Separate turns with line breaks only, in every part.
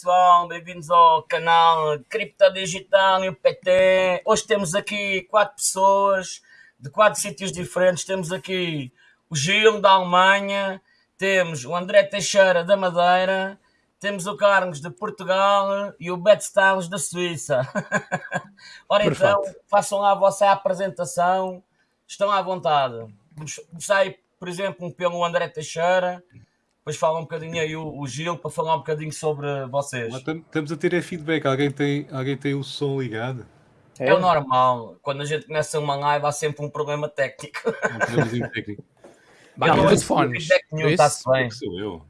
Pessoal, bem-vindos ao canal Cripto Digital e o PT. Hoje temos aqui quatro pessoas de quatro sítios diferentes. Temos aqui o Gil da Alemanha, temos o André Teixeira da Madeira, temos o Carlos de Portugal e o Bet Styles da Suíça. Ora então, façam lá a vossa apresentação, estão à vontade. Comecei, por exemplo, pelo André Teixeira. Depois fala um bocadinho aí o, o Gil para falar um bocadinho sobre vocês.
Mas tam- Estamos a ter é feedback. Alguém tem, alguém tem o som ligado?
É o normal, quando a gente começa uma live há sempre um problema técnico.
Um probleminha técnico.
Com
não ouço
fones.
feedback nenhum,
Isso?
está-se bem.
Sou eu.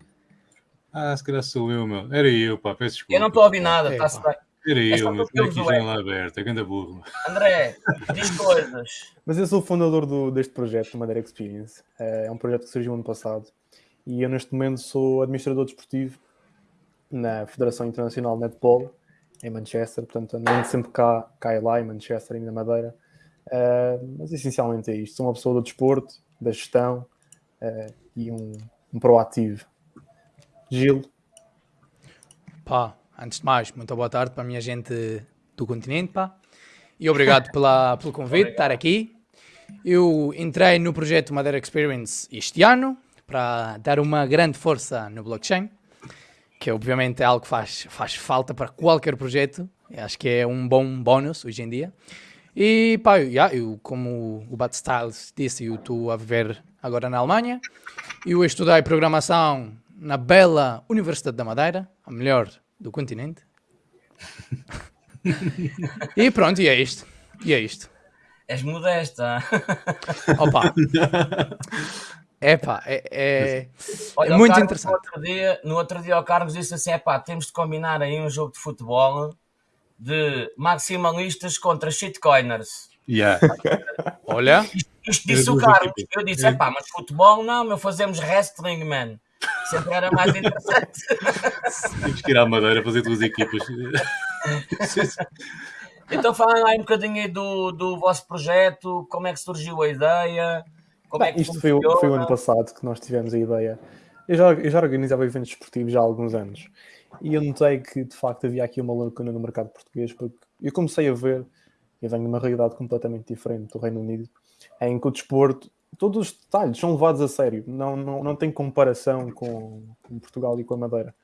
Ah, se calhar sou eu, meu. Era eu, pá. Peço desculpa.
Eu não estou a ouvir nada,
É,
está-se
pá.
bem.
Era
É
eu, meu.
porque
Tinha
eu
aqui janela aberta. Ganda burro.
André, diz coisas.
Mas eu sou o fundador do- deste projeto, do Madeira Experience. Eh, É um projeto que surgiu ano passado. E eu, neste momento, sou administrador desportivo na Federação Internacional de Netball, em Manchester. Portanto, ando sempre cá, cá e lá, em Manchester e na Madeira. Eh, mas, essencialmente, é isto. Sou uma pessoa do desporto, da gestão eh, e um, um proativo. Gil,
Pá, antes de mais, muito boa tarde para a minha gente do continente, pá. E obrigado pela, pelo convite de estar aqui. Eu entrei no projeto Madeira Experience este ano para dar uma grande força no blockchain, que obviamente é algo que faz, faz falta para qualquer projeto. Eu acho que é um bom bónus hoje em dia. E pá, eu, yeah, eu, como o Bat Styles disse, eu estou a viver agora na Alemanha. Eu estudei programação na bela Universidade da Madeira, a melhor do continente. e pronto, e é isto. E é isto.
És modesta.
Opa. Epá, é, é,
Olha,
é muito
Carlos,
interessante.
No outro, dia, no outro dia o Carlos disse assim: pá, temos de combinar aí um jogo de futebol de maximalistas contra shitcoiners.
Yeah.
Olha,
Isto
Era
disse o Carlos. Eu disse: é pá, mas futebol não, meu, fazemos wrestling, man. Sempre era mais interessante.
Temos que ir à Madeira fazer duas equipas.
então falem lá um bocadinho aí do, do vosso projeto, como é que surgiu a ideia, como é
Bem,
que
isto foi, foi o ano passado que nós tivemos a ideia. Eu já, eu já organizava eventos esportivos já há alguns anos e eu notei que de facto havia aqui uma lacuna no mercado português porque eu comecei a ver, eu venho de uma realidade completamente diferente do Reino Unido, em que o desporto, todos os detalhes são levados a sério, não, não, não tem comparação com, com Portugal e com a Madeira.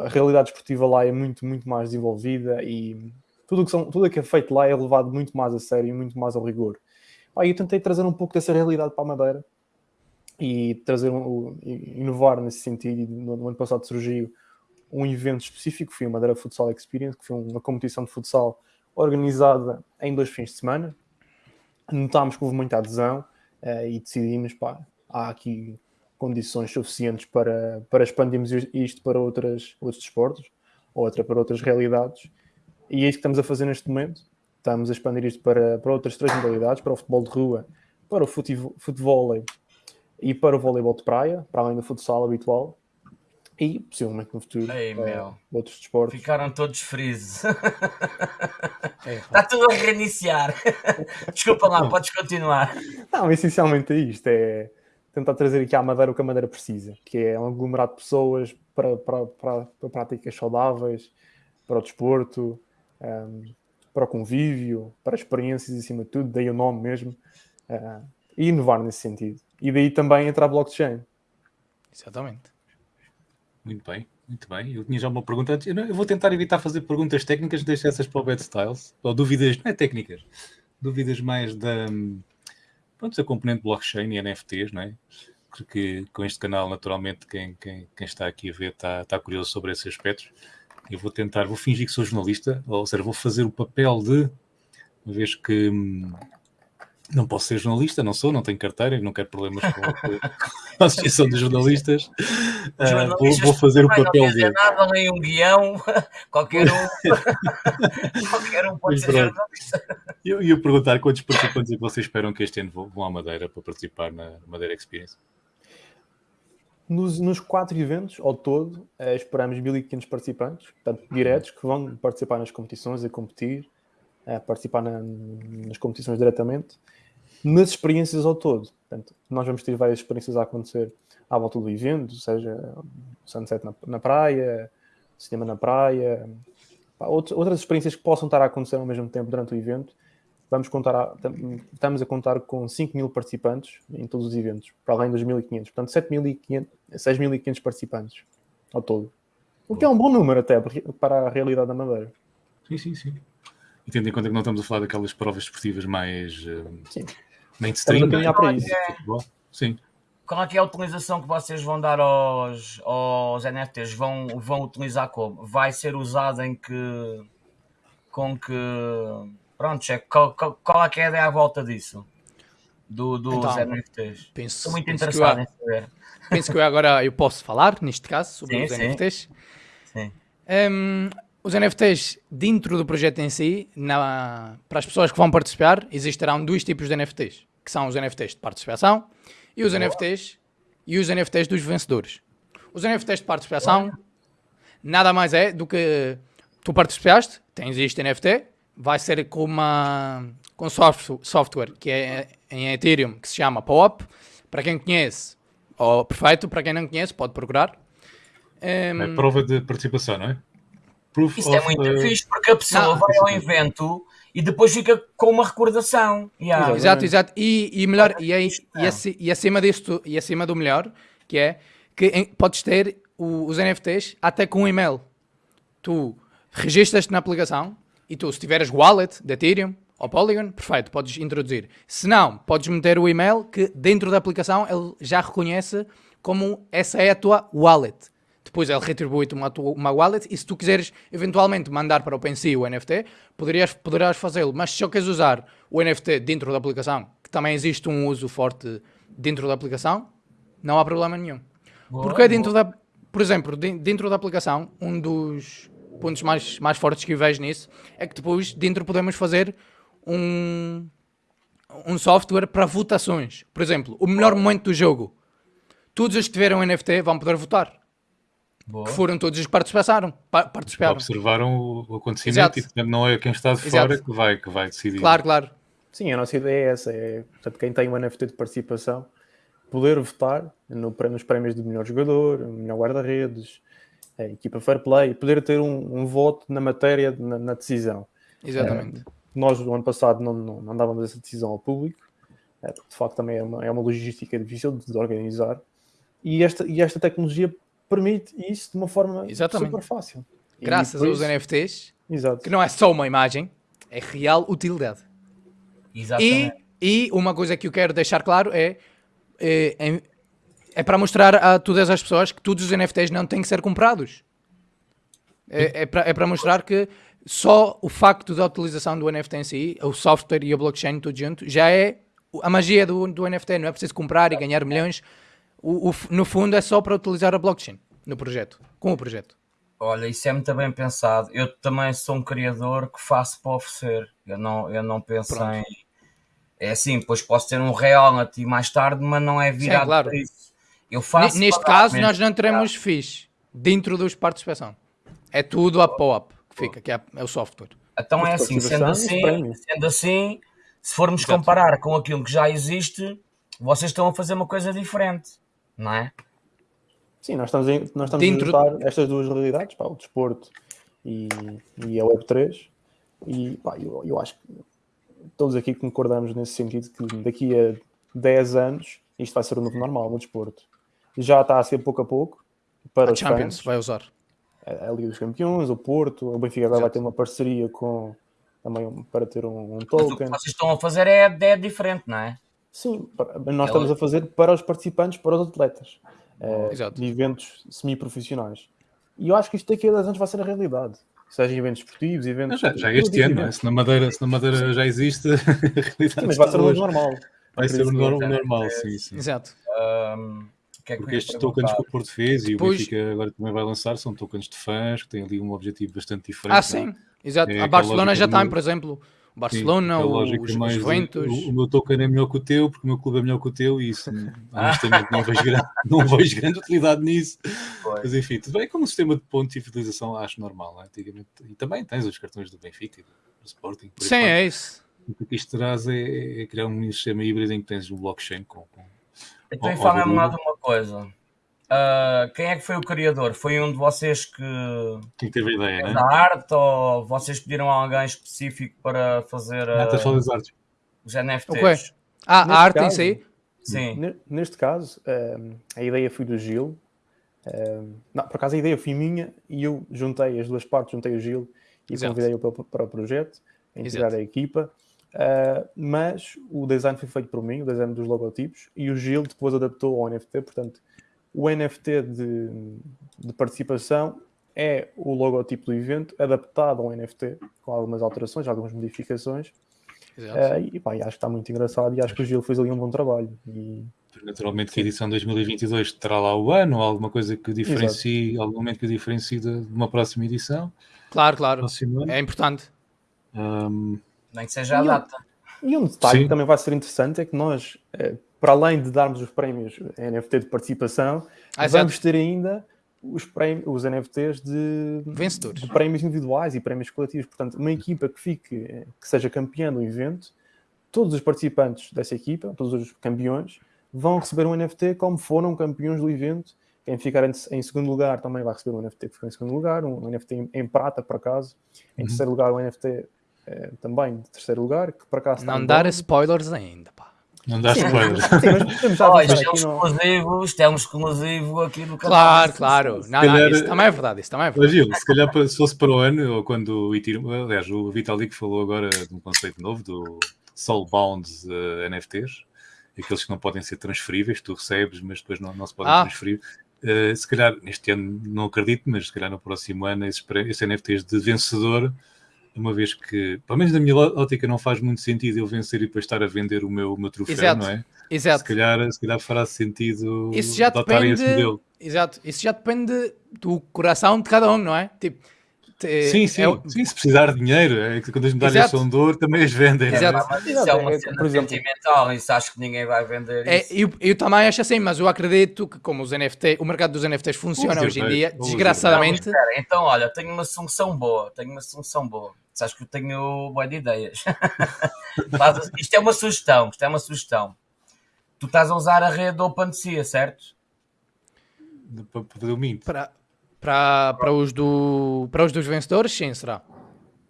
A realidade esportiva lá é muito, muito mais desenvolvida e tudo o que, são, tudo o que é feito lá é levado muito mais a sério e muito mais ao rigor. Pá, eu tentei trazer um pouco dessa realidade para a Madeira e trazer um, inovar nesse sentido. E No, no ano passado surgiu um evento específico, foi a Madeira Futsal Experience, que foi uma competição de futsal organizada em dois fins de semana. Notámos que houve muita adesão eh, e decidimos, pá, há aqui condições suficientes para, para expandirmos isto para outras, outros desportos, outra para outras realidades. E é isso que estamos a fazer neste momento. Estamos a expandir isto para, para outras três modalidades, para o futebol de rua, para o fute- futevôlei e para o voleibol de praia, para além do futsal habitual. E, possivelmente no futuro,
Ei,
eh, outros desportos.
Ficaram todos
é,
Está tudo a reiniciar. Desculpa lá, podes continuar.
Não, essencialmente é isto, é tentar trazer aqui à Madeira o que a Madeira precisa, que é um aglomerado de pessoas para, para, para, para práticas saudáveis, para o desporto, ehm, para o convívio, para experiências acima de tudo, daí o nome mesmo, eh, e inovar nesse sentido. E daí também entra a blockchain.
exatamente.
Muito bem, muito bem. Eu tinha já uma pergunta antes. Eu, não- eu vou tentar evitar fazer perguntas técnicas, deixar essas para o Bad Styles. Ou dúvidas, não é técnicas, dúvidas mais da, pronto, da componente blockchain e NFTs, não é? Porque com este canal, naturalmente, quem, quem, quem está aqui a ver está, está curioso sobre esses aspectos. Eu vou tentar, vou fingir que sou jornalista, ou seja, vou fazer o papel de, uma vez que hum, Não posso ser jornalista, não sou, não tenho carteira não quero problemas com, a Associação de Jornalistas. Uh, vou, vou, fazer o papel
de. nada, nem um guião, qualquer um, qualquer um pode ser jornalista.
Eu ia perguntar quantos participantes é que vocês esperam que este ano vão à Madeira para participar na Madeira Experience?
Nos, nos quatro eventos, ao todo, eh, esperamos 1.500 participantes, portanto, diretos, que vão participar nas competições, a competir, a participar na, nas competições diretamente nas experiências ao todo. Portanto, nós vamos ter várias experiências a acontecer à volta do evento, seja sunset na, na praia, cinema na praia, pá, outras experiências que possam estar a acontecer ao mesmo tempo durante o evento. Vamos contar a, estamos a contar com 5 mil participantes em todos os eventos, para além dos 1.500. Portanto, 6.500 participantes ao todo. O que é um bom número até para a realidade da Madeira.
Sim, sim, sim. E tendo em conta que não estamos a falar daquelas provas esportivas mais uh, mainstream,
né? para isso.
Sim.
Qual é, que é a utilização que vocês vão dar aos, aos NFTs? Vão, vão utilizar como? Vai ser usado em que. Com que. Pronto, é, qual, qual, qual é, que é a ideia à volta disso? Do, dos então, NFTs?
Penso,
Estou muito
penso
interessado
eu,
em saber.
Penso que eu agora eu posso falar, neste caso, sobre
sim,
os
sim.
NFTs.
Sim.
Um, os NFTs, dentro do projeto em si, na, para as pessoas que vão participar, existirão dois tipos de NFTs, que são os NFTs de participação e os NFTs e os NFTs dos vencedores. Os NFTs de participação nada mais é do que tu participaste, tens este NFT, vai ser com uma com software que é em Ethereum que se chama POAP. Para quem conhece, oh, perfeito, para quem não conhece, pode procurar.
Um, é prova de participação, não é?
Proof Isso é of, é muito uh... fixe porque a pessoa não, vai ao evento e depois fica com uma recordação.
Yeah. Exato, exato. E, e melhor, e, aí, e, e, acima disto, e acima do melhor, que é que em, podes ter o, os NFTs até com um e-mail. Tu registras-te na aplicação e tu, se tiveres wallet de Ethereum ou Polygon, perfeito, podes introduzir. Se não, podes meter o e-mail que dentro da aplicação ele já reconhece como essa é a tua wallet depois ele retribui-te uma, uma wallet e se tu quiseres eventualmente mandar para o OpenSea o NFT, poderias, poderás fazê-lo. Mas se só queres usar o NFT dentro da aplicação, que também existe um uso forte dentro da aplicação, não há problema nenhum. Boa, Porque dentro boa. da, por exemplo, dentro da aplicação, um dos pontos mais, mais fortes que eu vejo nisso é que depois dentro podemos fazer um, um software para votações. Por exemplo, o melhor momento do jogo. Todos os que tiveram NFT vão poder votar. Boa. que foram todos os que participaram. participaram.
Observaram o acontecimento Exato. e portanto, não é quem está de Exato. fora que vai, que vai decidir.
Claro, claro.
Sim, a nossa ideia é essa: é portanto, quem tem um NFT de participação poder votar no, nos prémios de melhor jogador, melhor guarda-redes, equipa fair play, poder ter um, um voto na matéria, na, na decisão.
Exatamente.
É, nós, no ano passado, não, não, não dávamos essa decisão ao público, é, de facto, também é uma, é uma logística difícil de organizar. E esta, e esta tecnologia permite isso de uma forma Exatamente. super fácil.
Graças aos isso... NFTs,
Exato.
que não é só uma imagem, é real utilidade.
Exatamente.
E, e uma coisa que eu quero deixar claro é, é, é para mostrar a todas as pessoas que todos os NFTs não têm que ser comprados. É, é, para, é mostrar que só o facto da utilização do NFT em si, o software e a blockchain tudo junto, já é a magia do, do NFT. Não é preciso comprar e ganhar milhões o, o, no fundo é só para utilizar a blockchain no projeto, com o projeto.
Olha, isso é muito bem pensado. Eu também sou um criador que faço para oferecer. Eu não, eu não penso Pronto. em. É assim, pois posso ter um reality mais tarde, mas não é virado Sim, claro. para isso. Eu faço
Neste caso, nós não teremos FIIs dentro dos participação. É tudo a POAP que fica, que é, é o software.
Então é assim, sendo assim, sendo assim, se formos Exato. comparar com aquilo que já existe, vocês estão a fazer uma coisa diferente não é?
Sim, nós estamos, em, nós estamos Dentro... a juntar estas duas realidades, pá, o desporto e, e a Web3, e pá, eu, eu acho que todos aqui concordamos nesse sentido que daqui a 10 anos isto vai ser o novo normal no desporto. Já está a ser pouco a pouco para a os
Champions
fãs.
vai usar
a, Liga dos Campeões, o Porto, o Benfica agora vai ter uma parceria com também para ter um, um token. Mas o que
vocês estão a fazer é, é diferente, não é?
Sim, nós estamos a fazer para os participantes, para os atletas, uh, de eventos semi-profissionais. E eu acho que isto daqui a 10 anos vai ser a realidade. seja eventos esportivos, eventos.
Já, já
todo
este ano, é? se na Madeira, se na Madeira já existe, a realidade
Sim, mas vai ser o normal.
Vai ser o
Acredito
nor-
que-
normal, sim, sim.
Exato.
O que é que
Porque estes tokens que o Porto fez e o Benfica agora também vai lançar são tokens de fãs que têm ali um objetivo bastante diferente.
Ah,
é?
sim. Exato.
É
a Barcelona já tem, por exemplo. O
Sim,
Barcelona, os,
lógica
os
mais de-
Juventus.
O, o meu token é melhor que o teu, porque o meu clube é melhor que o teu, e isso, honestamente, não vejo, grande, não vejo grande utilidade nisso.
Pois.
Mas enfim, tudo bem, como sistema de pontos e fidelização, acho normal. não é? Antigamente, e também tens os cartões do Benfica e do, Sporting.
Sim, é isso.
O que isto traz é, é criar um sistema híbrido em que tens um blockchain com. com...
Então, informa-me
ó,
lá de uma coisa. Ah, quem é que foi o criador? Foi um de vocês que
Quem teve a ideia, né?
da arte ou vocês pediram a alguém específico para fazer
estás a falar das artes.
os NFTs?
Ok. Ah, a arte em
caso-
si?
Sim.
Ne- Neste caso, ehm, a ideia foi do Gil. Ehm, não, por acaso a ideia foi minha e eu juntei as duas partes, juntei o Gil e
Exato.
convidei-o para, para o projeto, a integrar
Exato.
a equipa. Ah, mas o design foi feito por mim, o design dos logotipos, e o Gil depois adaptou ao NFT. Portanto, o NFT de, de participação é o logotipo do evento adaptado ao NFT, com algumas alterações, algumas modificações.
Exato.
Ah, e pá, e acho que está muito engraçado e acho que o Gil fez ali um bom trabalho. E
Naturalmente que a edição 2022 terá lá o ano, alguma coisa que o diferencie, algum momento que o diferencie de uma próxima edição.
Claro, claro. É importante.
Ahm,
Nem que seja a
E
data.
E um detalhe
Sim.
que também vai ser interessante é que nós, eh, para além de darmos os prémios NFT de participação,
Ah,
vamos ter ainda os, prémios, os NFTs de,
Vencedores.
de prémios individuais e prémios coletivos. Portanto, uma equipa que fique, eh, que seja campeã do evento, todos os participantes dessa equipa, todos os campeões, vão receber um NFT como foram campeões do evento. Quem ficar em, segundo lugar também vai receber um NFT que ficou em segundo lugar, um NFT em, em prata, por acaso. Em
Uhum.
terceiro lugar, um NFT eh, também de terceiro lugar, que por acaso
Não dar spoilers ainda, pá.
não dá
Sim,
spoilers.
mas, sim, mas podemos já
Oh, é um
aqui no...
exclusivo, isto é um exclusivo aqui do canal.
Claro, claro. Não, não,
calhar-
isso também é verdade. Isso também é
Mas
verdade.
Gil, se calhar se fosse para o ano, ou quando o Ethereum, aliás, o Vitalik falou agora de um conceito novo, do Soulbound eh, NFTs, aqueles que não podem ser transferíveis, tu recebes, mas depois não, não se podem
Ah.
transferir. Eh, se calhar, neste ano não acredito, mas se calhar no próximo ano, esses, esses NFTs de vencedor, uma vez que, pelo menos na minha ótica, não faz muito sentido eu vencer e depois estar a vender o meu, o meu troféu,
Exato.
não é? Se
Exato.
calhar, se calhar fará sentido
Isso já
adotarem esse
depende.
modelo.
Exato. Isso já depende do coração de cada um, não é? Tipo, te-
Sim, sim,
é
sim, se precisar de dinheiro, é que quando as medalhas
Exato.
são de ouro também as vendem. não é?
Exato.
É, mas isso é uma cena
por exemplo-
sentimental, isso acho que ninguém vai vender
É,
isso.
eu, eu também acho assim, mas eu acredito que como os NFT, o mercado dos NFTs funciona hoje em dia, desgraçadamente.
Espera, então, olha, tenho uma solução boa, tenho uma solução boa. Sabes que eu tenho boa de ideias. Faz- isto é uma sugestão, isto é uma sugestão. Tu estás a usar a rede OpenSea, certo?
Para fazer o mint.
Para, para, para, os do, para os dos vencedores, sim, será.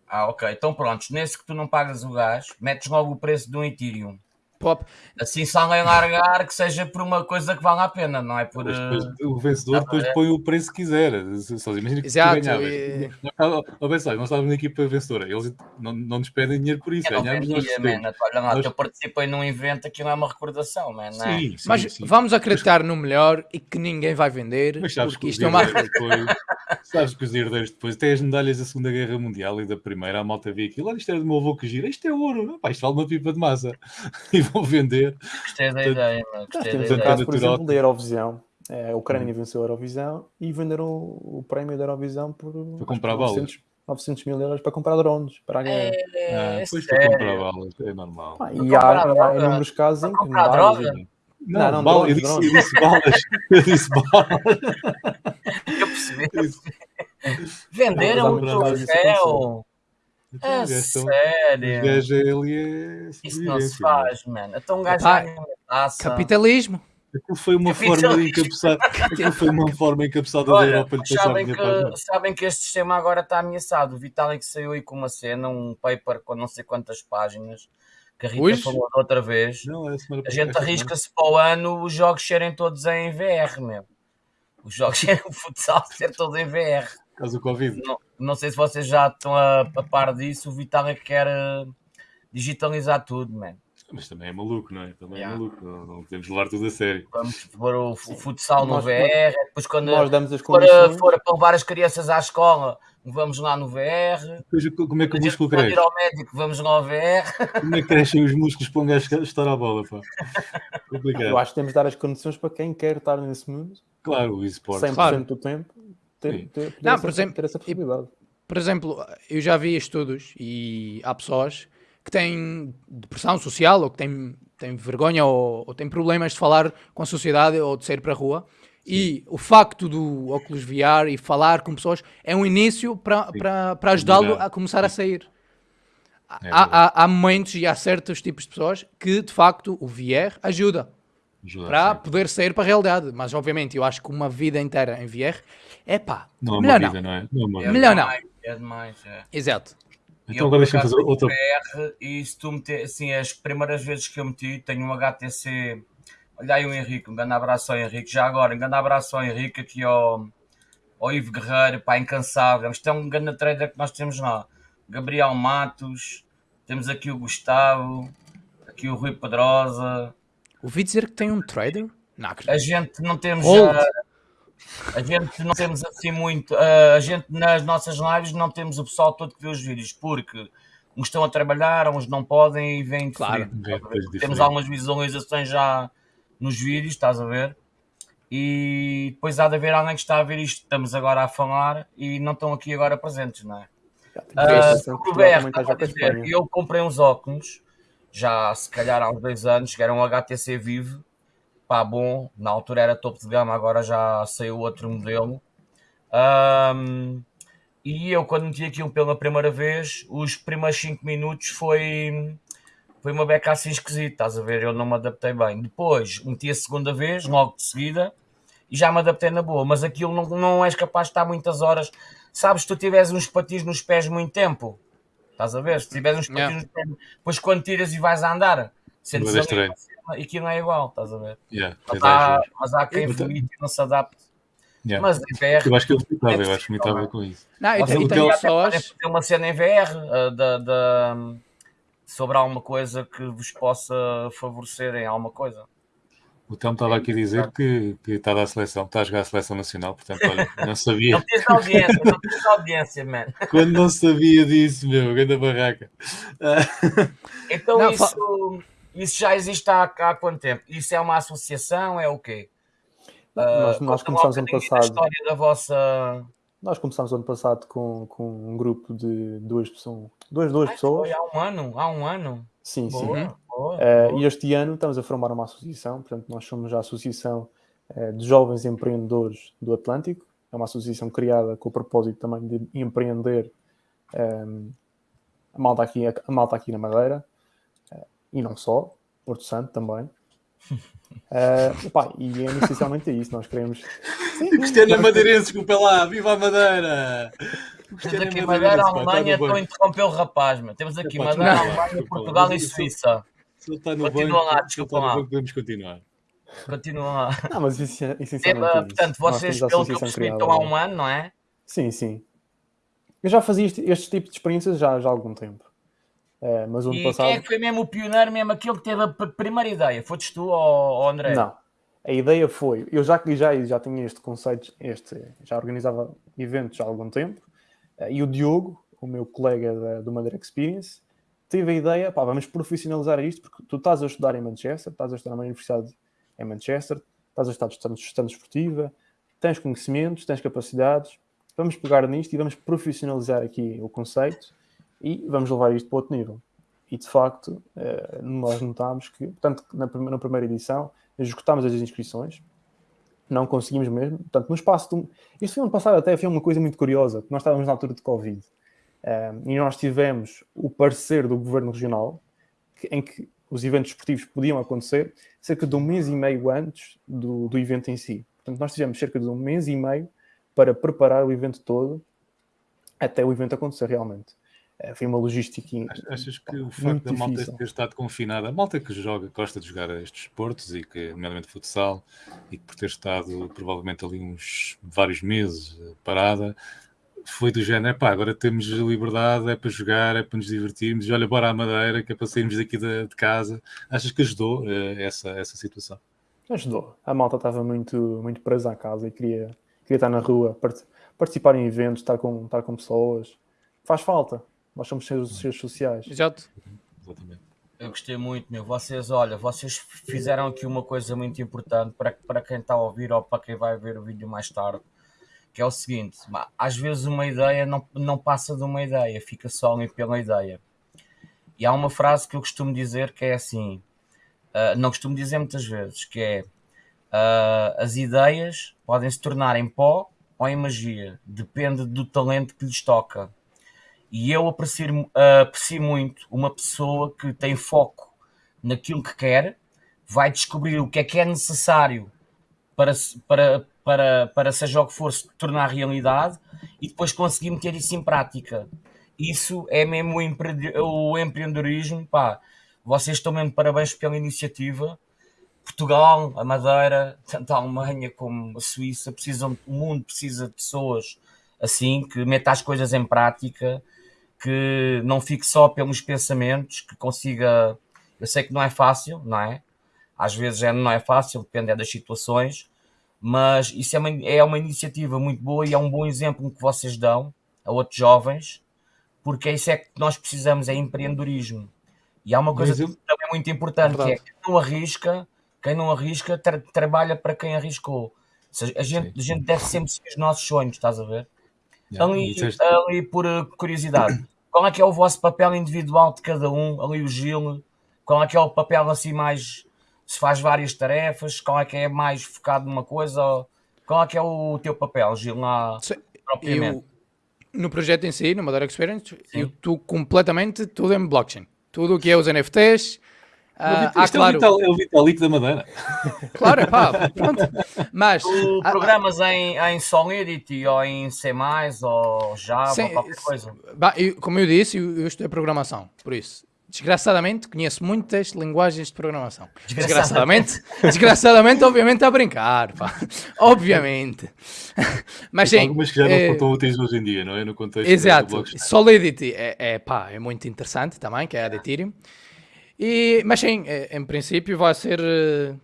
Ah, ok. Então pronto, nesse que tu não pagas o gás, metes logo o preço de um Ethereum.
Pop.
Assim, se alguém largar, que seja por uma coisa que vale a pena, não é por...
Mas depois o vencedor depois põe o preço que quiser. Só imagina que
Exato,
tu ganhavas.
e-
bem só, nós estávamos na equipa vencedora. Eles não, não nos pedem dinheiro por isso.
Eu
Ganhamos, nós.
Olha lá,
Nós-
eu participei num evento, aquilo é uma recordação, man. não é?
Sim, sim,
Mas
sim.
vamos acreditar no melhor e que ninguém vai vender,
Mas sabes que
porque isto é uma
depois, sabes que os herdeiros depois têm as medalhas da Segunda Guerra Mundial e da Primeira, a malta vê aquilo, olha, isto é do meu avô que gira, isto é ouro, pá, isto vale uma pipa de massa. E vão vender.
Gostei da ideia, man.
Nós
Gostei
temos caso, por exemplo, da Eurovisão. É, a Ucrânia
Hum.
venceu a Eurovisão e venderam o, o prémio da Eurovisão por
Para comprar
acho que 900, 900 mil euros para comprar drones para a guerra.
É,
Ah,
é
depois para
sério.
comprar balas, é normal.
Pá, e há, inúmeros casos em que
comprar
medalhas-
droga?
Não,
Não, não,
bala- eu,
drones,
disse, eu disse balas. Eu disse balas.
Eu percebi.
Eu
Venderam o troféu.
Então,
É sério.
gajos ali é
Isso não se faz, mano. Então um gajo
Epá,
ganha
capitalismo.
Aquilo foi uma forma de encabeçar. Aquilo foi uma forma encabeçada da Europa lhe passar
sabem
a
que, sabem que este sistema agora está ameaçado. O Vitalik saiu aí com uma cena, um paper com não sei quantas páginas, que a Rita
Hoje?
falou da outra vez.
Não, é semana
A gente arrisca-se para o ano os jogos serem todos em VR, meu. Os jogos serem o futsal ser todo em VR.
Por causa do Covid.
Não, não sei se vocês já estão a, a par disso. O Vitalik quer eh, digitalizar tudo, man.
Mas também é maluco, não é? Também
Yeah.
é maluco. Não, não podemos levar tudo a sério.
Vamos pôr o, o futsal no
Nós-
VR. Depois, quando
Nós damos as
for, for para levar as crianças à escola, vamos lá no VR.
Depois, como é que o músculo cresce?
ir ao médico, vamos lá ao VR.
Como é que crescem os músculos para um gajo estar à bola, pá? Complicado.
Eu acho que temos de dar as condições para quem quer estar nesse mundo,
Claro, o esporte.
100%
Claro.
do tempo, ter,
Sim.
ter, ter
Não,
essa,
por exemplo,
ter essa possibilidade.
Por exemplo, eu já vi estudos e há pessoas que têm depressão social ou que têm, têm vergonha ou, ou têm problemas de falar com a sociedade ou de sair para a rua. E o facto do óculos VR e falar com pessoas é um início para, para, para ajudá-lo a começar a sair. Há,
É
há, há momentos e há certos tipos de pessoas que de facto o VR ajuda
Ajuda,
para
sim.
poder sair para a realidade. Mas obviamente eu acho que uma vida inteira em VR é pá,
Não é
melhor
uma
não.
vida, não é? Não é uma
É
vida.
Melhor não.
demais, É demais, é.
Exato.
E
Então
eu,
agora deixa-me fazer outra.
VR e se tu meter, assim, as primeiras vezes que eu meti, tenho um HTC. Olha aí o Henrique, um grande abraço ao Henrique. Já agora, um grande abraço ao Henrique aqui ao, ao Ivo Guerreiro, pá, incansável. Isto é um grande trader que nós temos lá. Gabriel Matos, temos aqui o Gustavo, aqui o Rui Pedrosa.
Ouvi dizer que tem um trader? Não acredito.
A gente não temos.
Hold.
ah, a gente não temos assim muito. a gente nas nossas lives não temos o pessoal todo que vê os vídeos, porque uns estão a trabalhar, uns não podem e vêm de
Claro.
ver?
depois
Temos algumas visualizações já nos vídeos, estás a ver? E depois há de haver alguém que está a ver isto, estamos agora a falar e não estão aqui agora presentes, não é?
Já tenho a sensação que
sobre o
Portugal
VR,
também está
estava
já
a
com a
dizer, eu comprei uns óculos, já se calhar há uns dois anos, que era um HTC Vive, pá, bom, na altura era topo de gama, agora já saiu outro modelo. Ahm, e eu, quando meti aquilo pela primeira vez, os primeiros 5 minutos foi, foi uma beca assim esquisita, estás a ver? Eu não me adaptei bem. Depois meti a segunda vez, logo de seguida, e já me adaptei na boa, mas aquilo não, não és capaz de estar muitas horas. Sabes, se tu tiveres uns patins nos pés muito tempo, estás a ver? Se tiveres uns patins
Yeah.
nos pés, depois quando tiras e vais a andar, sentes
é
ali
estranho.
Aquilo não é igual, estás a ver?
Yeah,
Mas
tens
há, mas há quem vomite e não se adapte.
Yeah.
Mas em VR,
Eu acho que eu vomitava,
é
eu acho que
não é?
com isso.
Não, e,
Vocês
e
o
tem
uma cena em VR ah, da, da- sobre alguma coisa que vos possa favorecer em alguma coisa.
O Telmo estava aqui a dizer que, que está a dar a seleção, está a jogar a seleção nacional, portanto, olha, não sabia.
Não tens audiência, não tens audiência, man.
Quando não sabia disso, meu, grande barraca.
Então
Não,
isso, isso já existe há, há quanto tempo? Isso é uma associação? É o quê?
nós,
Conta-me
nós
lá
começámos
um
ano passado.
história da vossa.
Nós começámos ano passado com, com um grupo de duas pessoas. Duas, duas
Ai,
pessoas.
foi há um ano, há um ano.
Sim, sim.
Boa, boa,
Eh,
boa.
e este ano estamos a formar uma associação, portanto, nós somos a Associação eh, de Jovens Empreendedores do Atlântico. É uma associação criada com o propósito também de empreender ehm, a, malta aqui, a malta aqui na Madeira eh, e não só, Porto Santo também. Eh, epá, e é essencialmente isso, nós queremos. Sim,
Cristiano Madeirense, desculpa lá, viva a Madeira!
Temos
Cristiano
aqui
é
Madeira,
está
Alemanha, estou a interromper o rapaz, meu. Temos aqui
Epá,
Madeira, Alemanha. Portugal e
Mas
Suíça.
Está no
Continua
banco,
lá,
ele
desculpa lá.
banco, podemos continuar.
Continua lá.
Não, mas isso é
É,
essencialmente isso.
portanto, vocês, pelo que eu percebi, estão há
lá.
um ano, não é?
Sim, sim. Eu já fazia este, este tipo de experiências já, já há algum tempo. Eh, mas o ano
E
passado.
quem é que foi mesmo o pioneiro, mesmo aquele que teve a primeira ideia? Foste tu ou, André?
Não. A ideia foi, eu já, já, já tinha este conceito, este, já organizava eventos há algum tempo, eh, e o Diogo, o meu colega da, do Madeira Experience, teve a ideia, pá, vamos profissionalizar isto, porque tu estás a estudar em Manchester, estás a estudar numa universidade em Manchester, estás a estudar gestão desportiva, tens conhecimentos, tens capacidades, vamos pegar nisto e vamos profissionalizar aqui o conceito e vamos levar isto para outro nível. E de facto, eh, nós notámos que, portanto, na, na primeira edição, esgotámos as inscrições, não conseguimos mesmo. Portanto, no espaço de um... Isto foi ano passado até, foi uma coisa muito curiosa, nós estávamos na altura de Covid um, e nós tivemos o parecer do Governo Regional que- em que os eventos esportivos podiam acontecer cerca de um mês e meio antes do, do evento em si. Portanto, nós tivemos cerca de um mês e meio para preparar o evento todo até o evento acontecer realmente. Eh, foi uma logística
Ach- Achas que o facto da malta
difícil.
ter estado confinada, a malta que joga, gosta de jogar estes esportes e que, nomeadamente futsal, e que por ter estado provavelmente ali uns vários meses eh, parada, foi do género, pá, agora temos liberdade, é para jogar, é para nos divertirmos, e olha, bora à Madeira, que é para sairmos daqui de, de casa. Achas que ajudou eh, essa, essa situação?
Ajudou. A malta estava muito, muito presa à casa e queria, queria estar na rua, part- participar em eventos, estar com, estar com pessoas. Faz falta. Nós somos seres, seres sociais.
Exato.
Exatamente.
Eu gostei muito, meu. Vocês, olha, vocês fizeram aqui uma coisa muito importante para, para quem está a ouvir ou para quem vai ver o vídeo mais tarde, que é o seguinte: às vezes uma ideia não, não passa de uma ideia, fica só ali pela ideia. E há uma frase que eu costumo dizer que é assim, ah, não costumo dizer muitas vezes, que é ah, as ideias podem se tornar em pó ou em magia, depende do talento que lhes toca. E eu aprecio, aprecio muito uma pessoa que tem foco naquilo que quer, vai descobrir o que é que é necessário para, para, para, para seja o que for, se tornar realidade e depois conseguir meter isso em prática. Isso é mesmo o, empre- o empreendedorismo. Pá, vocês estão mesmo parabéns pela iniciativa. Portugal, a Madeira, tanto a Alemanha como a Suíça, precisam, o mundo precisa de pessoas assim, que metam as coisas em prática, que não fique só pelos pensamentos, que consiga. Eu sei que não é fácil, não é? Às vezes é, não é fácil, depende é das situações, mas isso é uma, é uma iniciativa muito boa e é um bom exemplo que vocês dão a outros jovens, porque isso é que nós precisamos, é empreendedorismo. E há uma coisa
exemplo-
também muito importante, que é quem não arrisca, quem não arrisca tra- trabalha para quem arriscou. Ou seja, a gente, a gente deve sempre seguir os nossos sonhos, estás a ver?
Yeah,
Ali, ali por uh, curiosidade, qual é que é o vosso papel individual de cada um? Ali o Gil, qual é que é o papel assim mais se faz várias tarefas? Qual é que é mais focado numa coisa? Qual é que é o teu papel, Gil, lá
Sim,
propriamente?
Eu, no projeto em si, no Madeira Experience, eu estou completamente tudo em blockchain. Tudo o que é os NFTs. Ah,
Isto
há,
é, o
claro,
Vital, é o Vitalik da Madeira.
claro, é pá, pronto. Mas,
Tu
ah,
programas em, em Solidity ou em C+, ou Java,
Sim,
ou qualquer coisa?
Bah, eu- como eu disse, eu, eu estudei programação, por isso. Desgraçadamente, conheço muitas linguagens de programação. Desgraçadamente, desgraçadamente, obviamente, a brincar, pá. Obviamente. Mas sim,
algumas que já
eh,
não são úteis hoje em dia, não é? No contexto
Exato. Solidity é, é, pá, é muito interessante também, que é a de Ethereum. E, mas sim, é- em princípio vai ser... eh,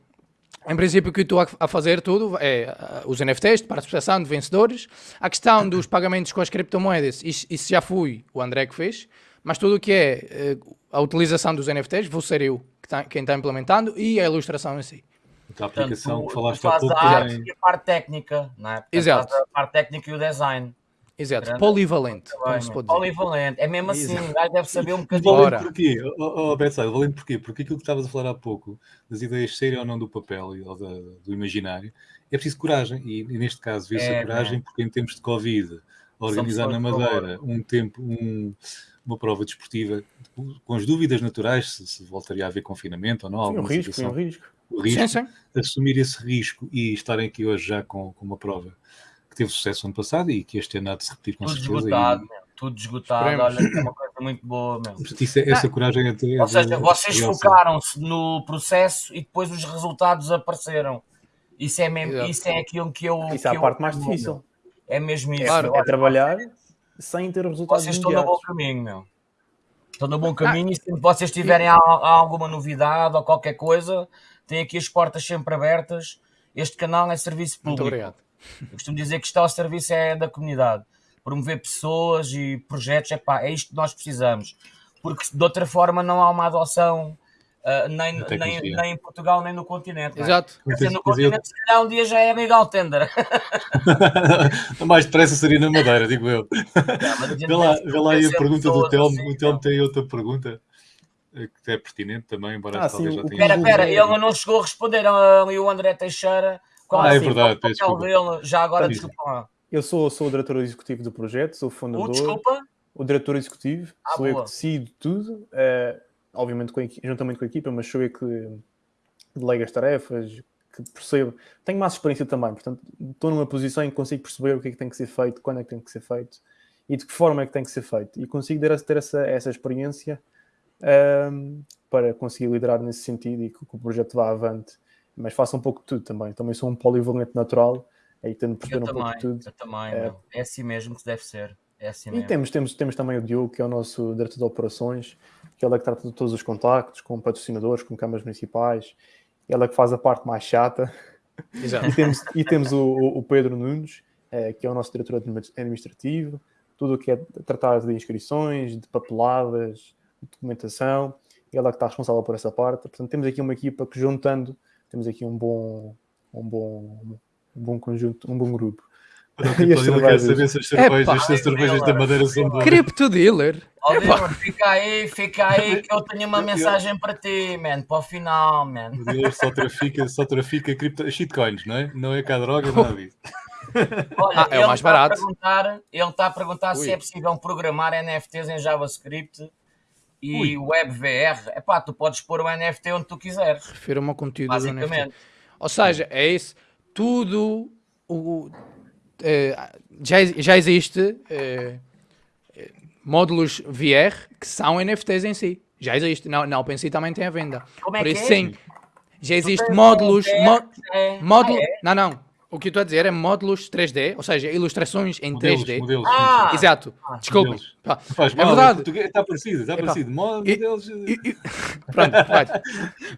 Em princípio o que eu estou a- fazer tudo é ah, os NFTs, de participação de vencedores. A questão dos pagamentos com as criptomoedas, isso, isso já fui o André que fez. Mas tudo o que é eh, a utilização dos NFTs, vou ser eu que tá- quem está implementando e a ilustração em si.
A aplicação
tu-
que
tu
falaste há pouco
a arte e a parte técnica, não é? Portanto,
Exato.
A parte técnica e o design.
Exato,
Grande.
polivalente, como se pode dizer.
Polivalente. É mesmo assim,
Exato.
o gajo deve saber um bocadinho.
Valente porquê? Oh, oh, Betside, valente porquê? Porque aquilo que estavas a falar há pouco, das ideias serem ou não do papel e ou da- do imaginário, é preciso coragem. E, e neste caso, vê-se
É,
a coragem porque em tempos de Covid, organizar na
de
Madeira um tempo, um- uma prova desportiva, com as dúvidas naturais, se, se voltaria a haver confinamento ou não,
Foi um
alguma
risco, foi um
situação,
risco.
o risco,
Sim, sim.
assumir esse risco e estarem aqui hoje já com, com uma prova que teve sucesso ano passado e que este ano há de se repetir com
Tudo
certeza.
esgotado,
E,
meu. Tudo esgotado.
Esperemos.
Olha, é uma coisa muito boa,
portanto, isso é- essa coragem é, é
Ou seja, vocês focaram-se no processo e depois os resultados apareceram. Isso é, mesmo,
Exato.
isso é aquilo que eu.
Isso
que
é a
eu-
parte mais difícil.
É mesmo isso.
Claro.
É trabalhar sem ter resultados
Vocês estão no bom caminho, meu. Estão no bom caminho e se vocês tiverem al- alguma novidade ou qualquer coisa, têm aqui as portas sempre abertas. Este canal é serviço
Muito
público.
obrigado.
Eu costumo dizer que está ao serviço é da comunidade. Promover pessoas e projetos, epá, é isto que nós precisamos. Porque de outra forma não há uma adoção ah, nem, nem, nem em Portugal nem no continente. não é?
Exato.
Quer dizer, no continente, se calhar um dia já é legal tender.
mais depressa seria na Madeira, digo eu.
Gente
Vê lá, vê lá aí a pergunta do Telmo.
assim,
o Telmo
meu.
tem outra pergunta eh, que é pertinente também, embora
Ah,
talvez
sim,
já tenha.
Espera, espera, ele não chegou a responder ali o André Teixeira. Qual
Ah, é
assim,
verdade,
qual o
peço
papel dele? Já agora, desculpa lá.
Eu sou, sou o diretor executivo do projeto, sou o
O
fundador,
desculpa?
o diretor executivo,
Ah,
sou eu
boa.
que decido tudo, eh, obviamente com a juntamente com a equipa, mas sou eu que delega as tarefas, que percebo. Tenho mais experiência também, portanto, estou numa posição em que consigo perceber o que é que tem que ser feito, quando é que tem que ser feito e de que forma é que tem que ser feito. E consigo ter, ter essa, essa experiência ehm, para conseguir liderar nesse sentido e que, que o projeto vá avante. Mas faço um pouco de tudo também. Também sou um polivalente natural, aí tento perceber
Eu
um pouco
também,
de tudo.
eu também,
É.
É assim mesmo que deve ser. É assim
E temos, temos, temos também o Diogo, que é o nosso diretor de operações, que ele é que trata de todos os contactos com patrocinadores, com câmaras municipais, ele é que faz a parte mais chata.
Exato.
E temos, e temos o, o- Pedro Nunes, eh, que é o nosso diretor admi- administrativo, tudo o que é tratado de inscrições, de papeladas, de documentação, ele é que está responsável por essa parte. Portanto, temos aqui uma equipa que juntando, temos aqui um bom, um bom, um bom conjunto, um bom grupo. E as
Ele quer
cervejas?
saber se as cervejas, se as cervejas da Madeira são boas.
Crypto dealer.
Ó, Dilma, fica aí, fica aí que eu tenho uma mensagem para ti, man, para o final, man.
O dealer só trafica, só trafica cripto, shitcoins, não é? Não é cá droga, nada disso.
Olha,
Ah, é o mais
está a
barato.
perguntar- ele está a perguntar se
Ui.
é possível programar NFTs em JavaScript e
Ui.
WebVR. Epá, tu podes pôr o NFT onde tu quiseres,
Refiro-me ao conteúdo do NFT.
basicamente.
Ou seja, é isso. Tudo o, eh, já, já existe eh, módulos VR que são NFTs em si. Já existe. Na, na OpenSea também tem a venda.
Como é
Por
que
isso,
é?
sim. Já existe módulos.
VR, é-
módulo,
Ah, é?
Não, não. O que eu estou a dizer é módulos 3D, ou seja, ilustrações em
Modelos,
3D.
modelos.
Ah!
Exato. Pá,
Não faz
É
mal,
verdade.
português- Está parecido, está parecido. Mo- Modelos.
E- e- Pronto, vai.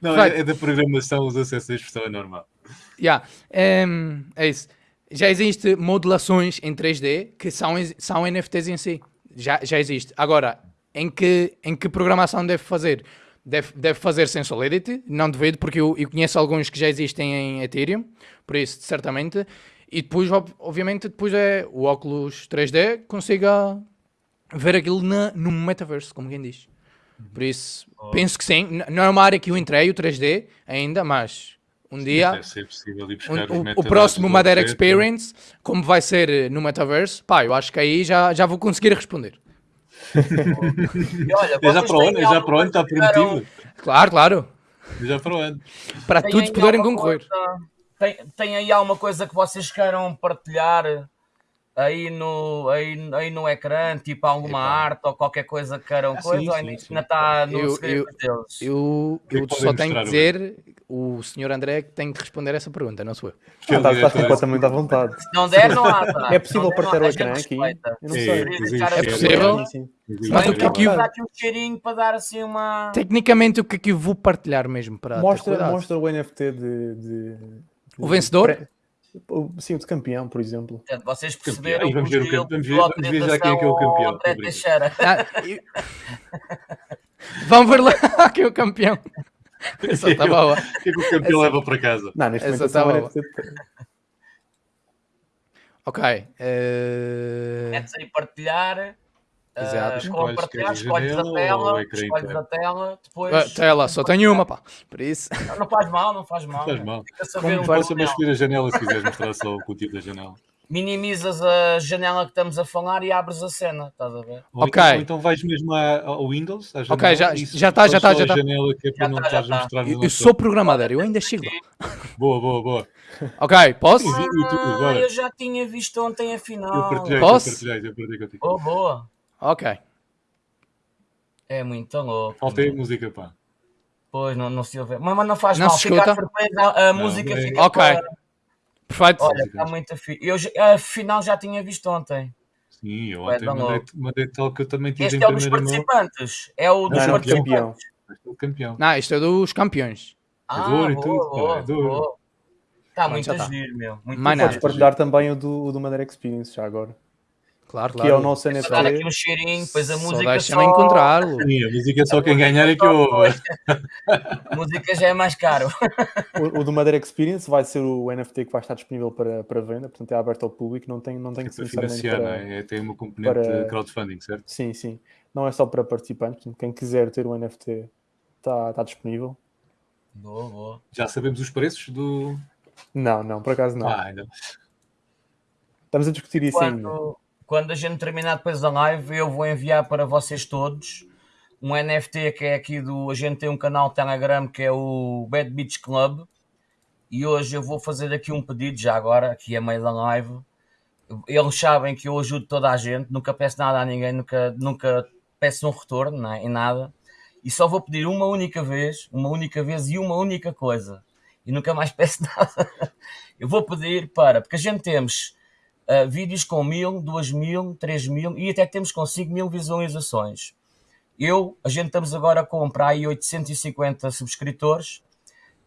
Não,
vai.
é, é da programação, usa-se essa expressão, é normal.
Yeah. em, é isso. Já existe modulações em 3D que são, são NFTs em si. Já, já existe. Agora, em que, em que programação deve fazer? Deve, deve fazer sem Solidity, não devido, porque eu, eu conheço alguns que já existem em Ethereum, por isso, certamente. E depois, ob- obviamente, depois é o óculos 3D consiga ver aquilo na, no metaverso, como quem diz. Por isso, penso que sim. Não é uma área que eu entrei, o 3D, ainda, mas um dia
Deve ser possível ir
o, o- próximo Madeira. Experience, como vai ser eh, no Metaverse, pá, eu acho que aí já, já vou conseguir responder.
E olha,
É já para o ano,
têm
é já para o ano, está prometido.
Claro, claro.
É Já para o ano.
Para
Tem
todos poderem concorrer.
coisa- Tem, tem aí alguma coisa que vocês queiram partilhar aí no, aí, aí no ecrã, tipo alguma
Epá.
arte ou qualquer coisa que queiram
Ah,
coisa,
sim,
ou
sim,
ainda
sim.
ainda está no
Eu-
segredo deles?
Eu,
é
eu só tenho que dizer, o senhor André que tem que responder essa pergunta, não sou eu.
É
Ah, estás, estás completamente à vontade.
Se não der, não há. tá?
É possível
não
partilhar
não há.
o ecrã aqui? Eu não
É,
sei.
A
é
possível? Mas o que é que eu-
dar aqui um cheirinho para dar assim uma.
Tecnicamente, o que é que eu vou partilhar mesmo para
Mostra, mostra o NFT de, de-
O vencedor?
Sim, o de campeão, por exemplo.
Portanto, vocês
Campeão.
perceberam
vamos
que o
ver o
Gil
campe- vamos ver- vamos ver já quem é que é o campeão.
André. Teixeira.
Ah, Vamos ver lá quem é o campeão. Essa está boa.
O que é que o campeão leva para casa?
Não, neste
Essa
é
tá
um
boa. Ok. eh,
Metes aí partilhar.
Exato.
ah,
Escolhes,
partilhar, a tela, escolhes a tela, depois.
ah, Tela, só tenho uma, pá. Por isso.
Não, não faz mal, não faz mal.
Não faz mal.
Fica a saber um
Basta
pouco.
escolher a janela se quiseres mostrar só o conteúdo da janela.
Minimizas a janela que estamos a falar e abres a cena, estás a ver?
Ou
Ok.
Então, ou então vais mesmo ao Windows, à
Ok,
janela,
já-
e
já tá, já tá,
só
já
a
tá.
janela que é para
Já
não
tá,
estás a
tá.
mostrar
Eu, eu sou programador, eu ainda chego lá.
Boa, boa, boa.
Ok, posso?
Ah, eu já tinha visto ontem a
Eu
final.
partilhei,
Posso?
eu partilhei, eu partilhei contigo.
Oh, boa.
Ok.
É muito louco.
Falta aí a música, pá.
Pois, não, não se ouve. Mas, mas não faz
Não
mal,
se
fica
escuta?
a surpresa, a
Não,
música
é-
fica
Ok.
para-
Perfeito.
Olha, está muito fixe. Eu, já- a final já tinha visto ontem.
Sim, eu ontem mandei, mandei tal que eu também tive
Este
em
é o dos
primeira mão.
participantes. É o dos
Não,
participantes.
Este é o campeão.
Não, isto é dos campeões.
Ah,
duro e
boa,
tudo, é duro.
boa. Está muito a
tá.
giro, meu. Muito.
Podes partilhar também o do, o do Madeira Experience já agora.
Claro,
Que
claro.
é o nosso
dar aqui um cheirinho, depois a
Só
música
deixa-me
só...
encontrá-lo.
Sim, a música só quem ganhar é que eu ouvo.
A música já é mais caro.
O, o do Madeira Experience vai ser o NFT que vai estar disponível para, para venda, portanto é aberto ao público, não tem, não tem
É
que ser
financiar,
para...
é? É- Tem uma componente
para-
de crowdfunding, certo?
Sim, sim. Não é só para participantes, portanto, quem quiser ter o NFT está, está disponível.
Boa, boa.
Já sabemos os preços do.
Não, não, por acaso não.
Ah, ainda.
Estamos a discutir isso ainda.
Quando, a gente terminar depois da live, eu vou enviar para vocês todos um NFT que é aqui do. A gente tem um canal Telegram que é o Bad Beach Club. E hoje eu vou fazer aqui um pedido, já agora, aqui a meio da live. Eles sabem que eu ajudo toda a gente, nunca peço nada a ninguém, nunca, nunca peço um retorno não é? em nada. E só vou pedir uma única vez, uma única vez e uma única coisa. E nunca mais peço nada. Eu vou pedir para, porque a gente temos Uh, vídeos com mil, duas mil, três mil e até temos com 5 mil visualizações. Eu, a gente estamos agora a comprar aí 850 subscritores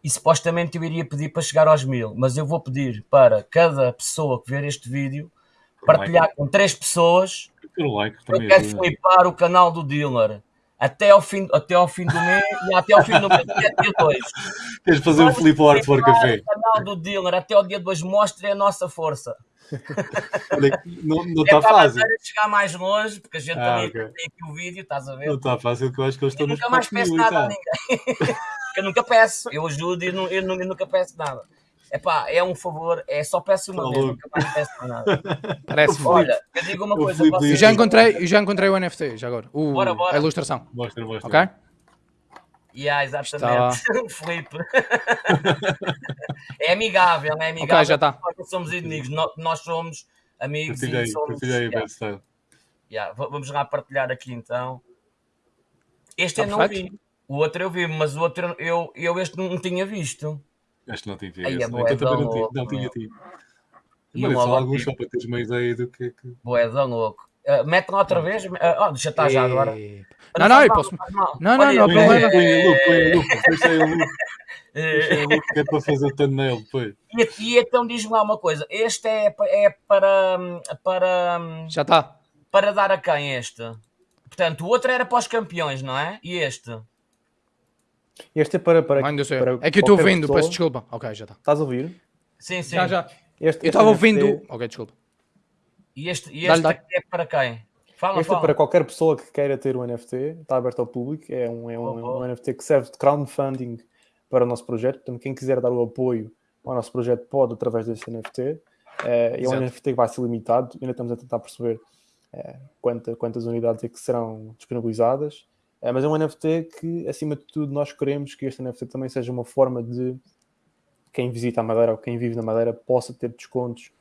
e supostamente eu iria pedir para chegar aos mil, mas eu vou pedir para cada pessoa que ver este vídeo partilhar com três pessoas.
Pelo like
Eu quero flipar o canal do dealer até ao fim, até ao fim do mês e até ao fim do mês, até dia 2.
Tens de fazer um flip art for café.
O canal do dealer até ao dia 2 mostre a nossa força.
Não
É
está
para a
fácil.
chegar mais longe, porque a gente
Ah,
também
ok.
tem aqui o vídeo, estás a ver?
Não está fácil, que eu acho que eles estão
Eu nunca mais
4
peço nada a ninguém. eu nunca peço, eu ajudo e eu, nu- eu nunca peço nada. Epá, é um favor, é só peço uma
Tá
vez, nunca mais peço mais nada.
Parece
Olha, eu digo uma
O
coisa, vocês-
Eu já encontrei, eu já encontrei o NFT, já agora. O,
Bora, bora.
A ilustração.
Mostra, mostra.
Ok?
Yeah, exatamente. Felipe. é amigável, é amigável.
Ok, já tá.
Nós não somos inimigos, nós, nós somos amigos
Partilha aí,
e somos.
partilha aí,
yeah, yeah. Vamos lá partilhar aqui então. Este
Tá
eu não
perfeito.
vi. O outro eu vi, mas o outro eu, eu este não tinha visto.
Acho que não tinha
Ai,
esse.
é
Então também não
louco,
não tinha tido. Mas só
logo
alguns só para teres uma ideia do que é que.
Boedão louco. Uh, mete lá outra vez. Uh, oh, deixa estar já agora.
Não, não, eu posso. Não, não, não problema.
Põe a loop, põe a loop, deixa aí aí a loop que é para fazer o thumbnail depois.
E, e então diz-me lá uma coisa. Este é, é para, para,
Já está.
para dar a quem este? Portanto, o outro era para os campeões, não é? E este?
Este é para. para, para
É que eu estou ouvindo,
pessoa.
peço desculpa. Ok, já está.
Estás a ouvir?
Sim, sim.
Já, já.
Este,
Eu estava ouvindo. Ok, desculpa.
E este, e este é para quem? Fala,
Este é
fala.
para qualquer pessoa que queira ter um NFT, está aberto ao público. É um, é um,
Boa, boa.
um NFT que serve de crowdfunding para o nosso projeto. Portanto, quem quiser dar o apoio ao nosso projeto pode através deste NFT. Eh, é um. NFT que vai ser limitado. Ainda estamos a tentar perceber eh, quanta- quantas unidades é que serão disponibilizadas. Eh, mas é um NFT que, acima de tudo, nós queremos que este NFT também seja uma forma de quem visita a Madeira ou quem vive na Madeira possa ter descontos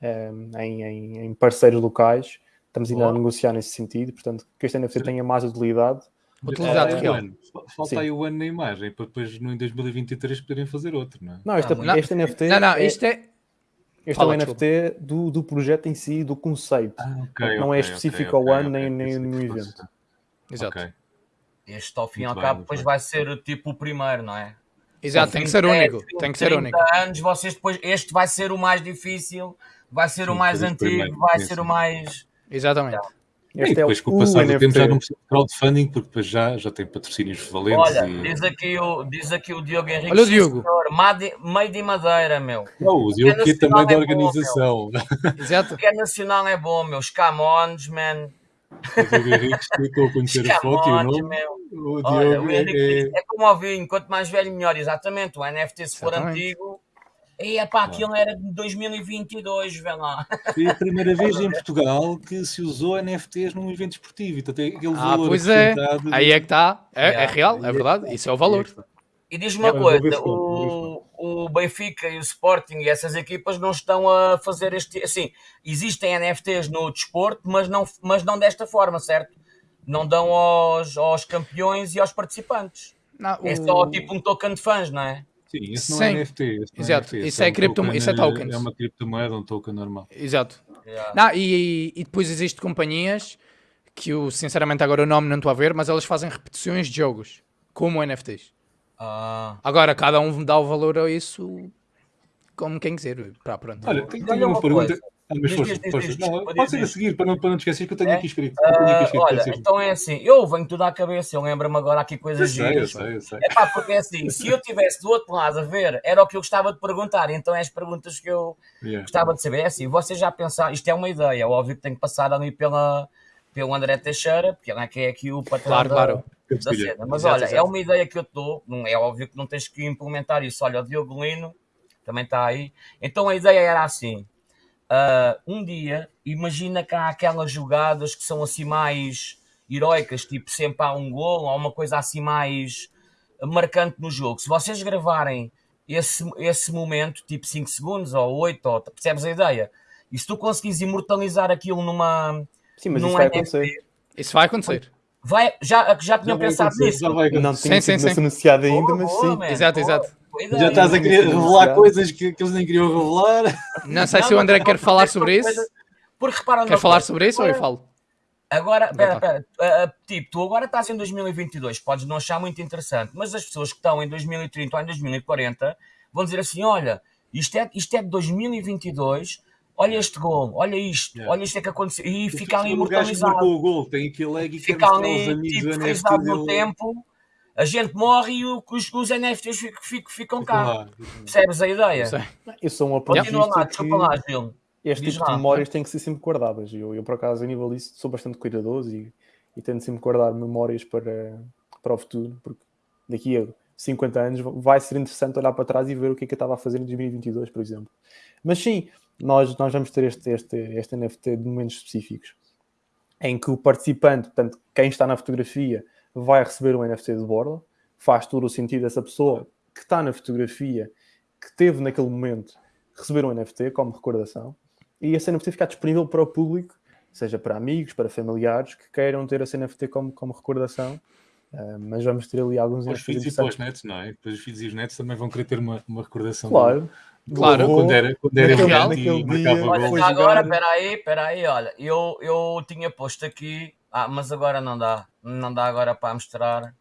eh, em, em- em parceiros locais. Estamos ainda a negociar nesse sentido, portanto, que este NFT tenha mais utilidade.
Utilidade real.
um ano. Falta
Sim.
aí o ano na imagem para depois no, em 2023 poderem fazer outro, não é?
Não, este,
Ah,
não.
este NFT,
Não, não,
é,
isto é.
este
Fala,
é o NFT do, do projeto em si, do conceito.
ok,
não é
ok,
específico
ok,
ao ano nem, nem nenhum evento.
Exato.
Este, ao fim e ao
bem,
cabo, depois
bem.
vai ser tipo o primeiro, não é?
Exato, tem que ser
20,
único.
20,
Tem que ser
30
único.
anos, vocês depois, este vai ser o mais difícil, vai ser o
Sim,
mais
foi os
antigo,
primeiros,
vai ser o mais.
Exatamente.
E
Este é
depois
o,
com o passar do tempo já não precisa de crowdfunding porque depois já, já tem patrocínios valentes
Olha,
e...
diz aqui o, diz aqui o Diogo Henrique.
Olha o Diogo.
Made- Meio de madeira, meu.
Não, o Diogo
É
que é também da
é bom,
organização.
Exato.
O que é nacional é bom, meu. Os Camões, man.
O Henrique explicou a conhecer a foto e o nome.
meu.
O
Olha,
Diogo
o
é,
Henrique
é-
disse, é como ao vinho, quanto mais velho, melhor. Exatamente. O NFT, se for
Exatamente.
antigo. E é pá, aquilo era de 2022, vê lá.
foi a primeira vez em Portugal que se usou NFTs num evento esportivo. Então tem aquele
Ah,
valor
pois é. Aí é que está. É, é real, é
é
verdade. Isso é o valor.
E diz-me uma
É, mas
coisa, o, o Benfica e o Sporting e essas equipas não estão a fazer este... Assim, existem NFTs no desporto, mas não, mas não desta forma, certo? Não dão aos, aos campeões e aos participantes.
Não,
É
o-
só tipo um token de fãs, não é?
Sim, isso não
Sim.
é NFT. Isso não
Exato,
NFT,
isso é
um
cripto-
token,
isso é tokens.
É uma criptomoeda, um token normal.
Exato.
Yeah.
Não, e, e depois existem companhias que eu, sinceramente, agora o nome não estou a ver, mas elas fazem repetições de jogos, como NFTs.
Ah,
Agora, cada um dá o valor a isso como quem quiser. Pá, pronto.
Olha, tenho,
Olha
tenho uma,
uma
pergunta.
coisa.
Ah, mas força, força. Não,
desculpa,
pode ser a seguir, para não, para não te esquecer que eu tenho
É?
aqui escrito. Eu tenho aqui
ah,
escrito,
olha,
pode ser.
então é assim, eu venho tudo à cabeça, eu lembro-me agora aqui
Eu
coisas
sei, eu
giras.
sei, eu sei.
É pá, porque é assim, se eu estivesse do outro lado a ver, era o que eu gostava de perguntar, então é as perguntas que eu
Yeah.
gostava de saber. É assim, vocês já pensaram, isto é uma ideia, óbvio que tem que passar ali pela, pelo André Teixeira, porque ele é que é aqui o patrão
Claro,
da,
claro.
Da cena. Mas
Exato,
olha, é
exato.
uma ideia que eu estou, não é óbvio que não tens que implementar isso. Olha, o Diogo Lino também está aí. Então a ideia era assim: ah, um dia, imagina que há aquelas jogadas que são assim mais heroicas, tipo sempre há um gol ou uma coisa assim mais marcante no jogo. Se vocês gravarem esse, esse momento, tipo 5 segundos ou 8, ou, percebes a ideia? E se tu conseguires imortalizar aquilo numa.
Sim, mas isso vai
NFT,
acontecer.
Isso vai acontecer.
Vai, já, já tinham pensado nisso?
já vai
Não tinha
Sim, sim,
sido
sim.
anunciado ainda,
Boa,
mas
boa,
sim.
man,
Exato,
boa,
exato.
Já estás a querer revelar coisas que, que eles nem queriam revelar.
Não sei
Não,
se o
mas
André
não,
quer falar
porque
sobre isso.
coisa- Porque repara
Quer falar
coisa,
sobre isso ou eu falo?
Agora, espera, espera, ah, tipo, tu agora estás em 2022, podes não achar muito interessante, mas as pessoas que estão em 2030 ou em 2040 vão dizer assim: olha, isto é, isto é de 2022, olha este gol, olha isto,
Yeah.
olha isto é que aconteceu, e fica ali
o que
imortalizado,
marcou o gol tem aquele leg e
fica ali
amigos
tipo,
o
frisado no tempo, a gente morre e o- os, os NFTs ficam, ficam, ficam
Fica
cá.
lá.
Percebes a ideia?
Eu sou um
Continua lá,
apologista
desculpa lá,
que
Gil.
este
Diz
tipo de
lá.
memórias têm que ser sempre guardadas. Eu, eu por acaso, a nível disso, sou bastante cuidadoso e, e tento sempre guardar memórias para, para o futuro, porque daqui a 50 anos vai ser interessante olhar para trás e ver o que é que eu estava a fazer em 2022, por exemplo. Mas sim, nós, nós vamos ter este, este, este NFT de momentos específicos em que o participante, portanto, quem está na fotografia, vai receber um NFT de borla, faz todo o sentido essa pessoa que está na fotografia, que teve naquele momento, receber um NFT como recordação, e esse NFT ficar disponível para o público, seja para amigos, para familiares, que queiram ter esse NFT como, como recordação. Ah, mas vamos ter ali alguns
Para os filhos e para os netos, não é? Depois os filhos e os netos também vão querer ter uma, uma recordação.
Claro.
Claro.
Quando era, quando era
naquele-
gigante
naquele
e
dia-
Olha, agora, espera aí, espera aí, olha, eu, eu tinha posto aqui, ah, mas agora não dá, não dá agora para mostrar.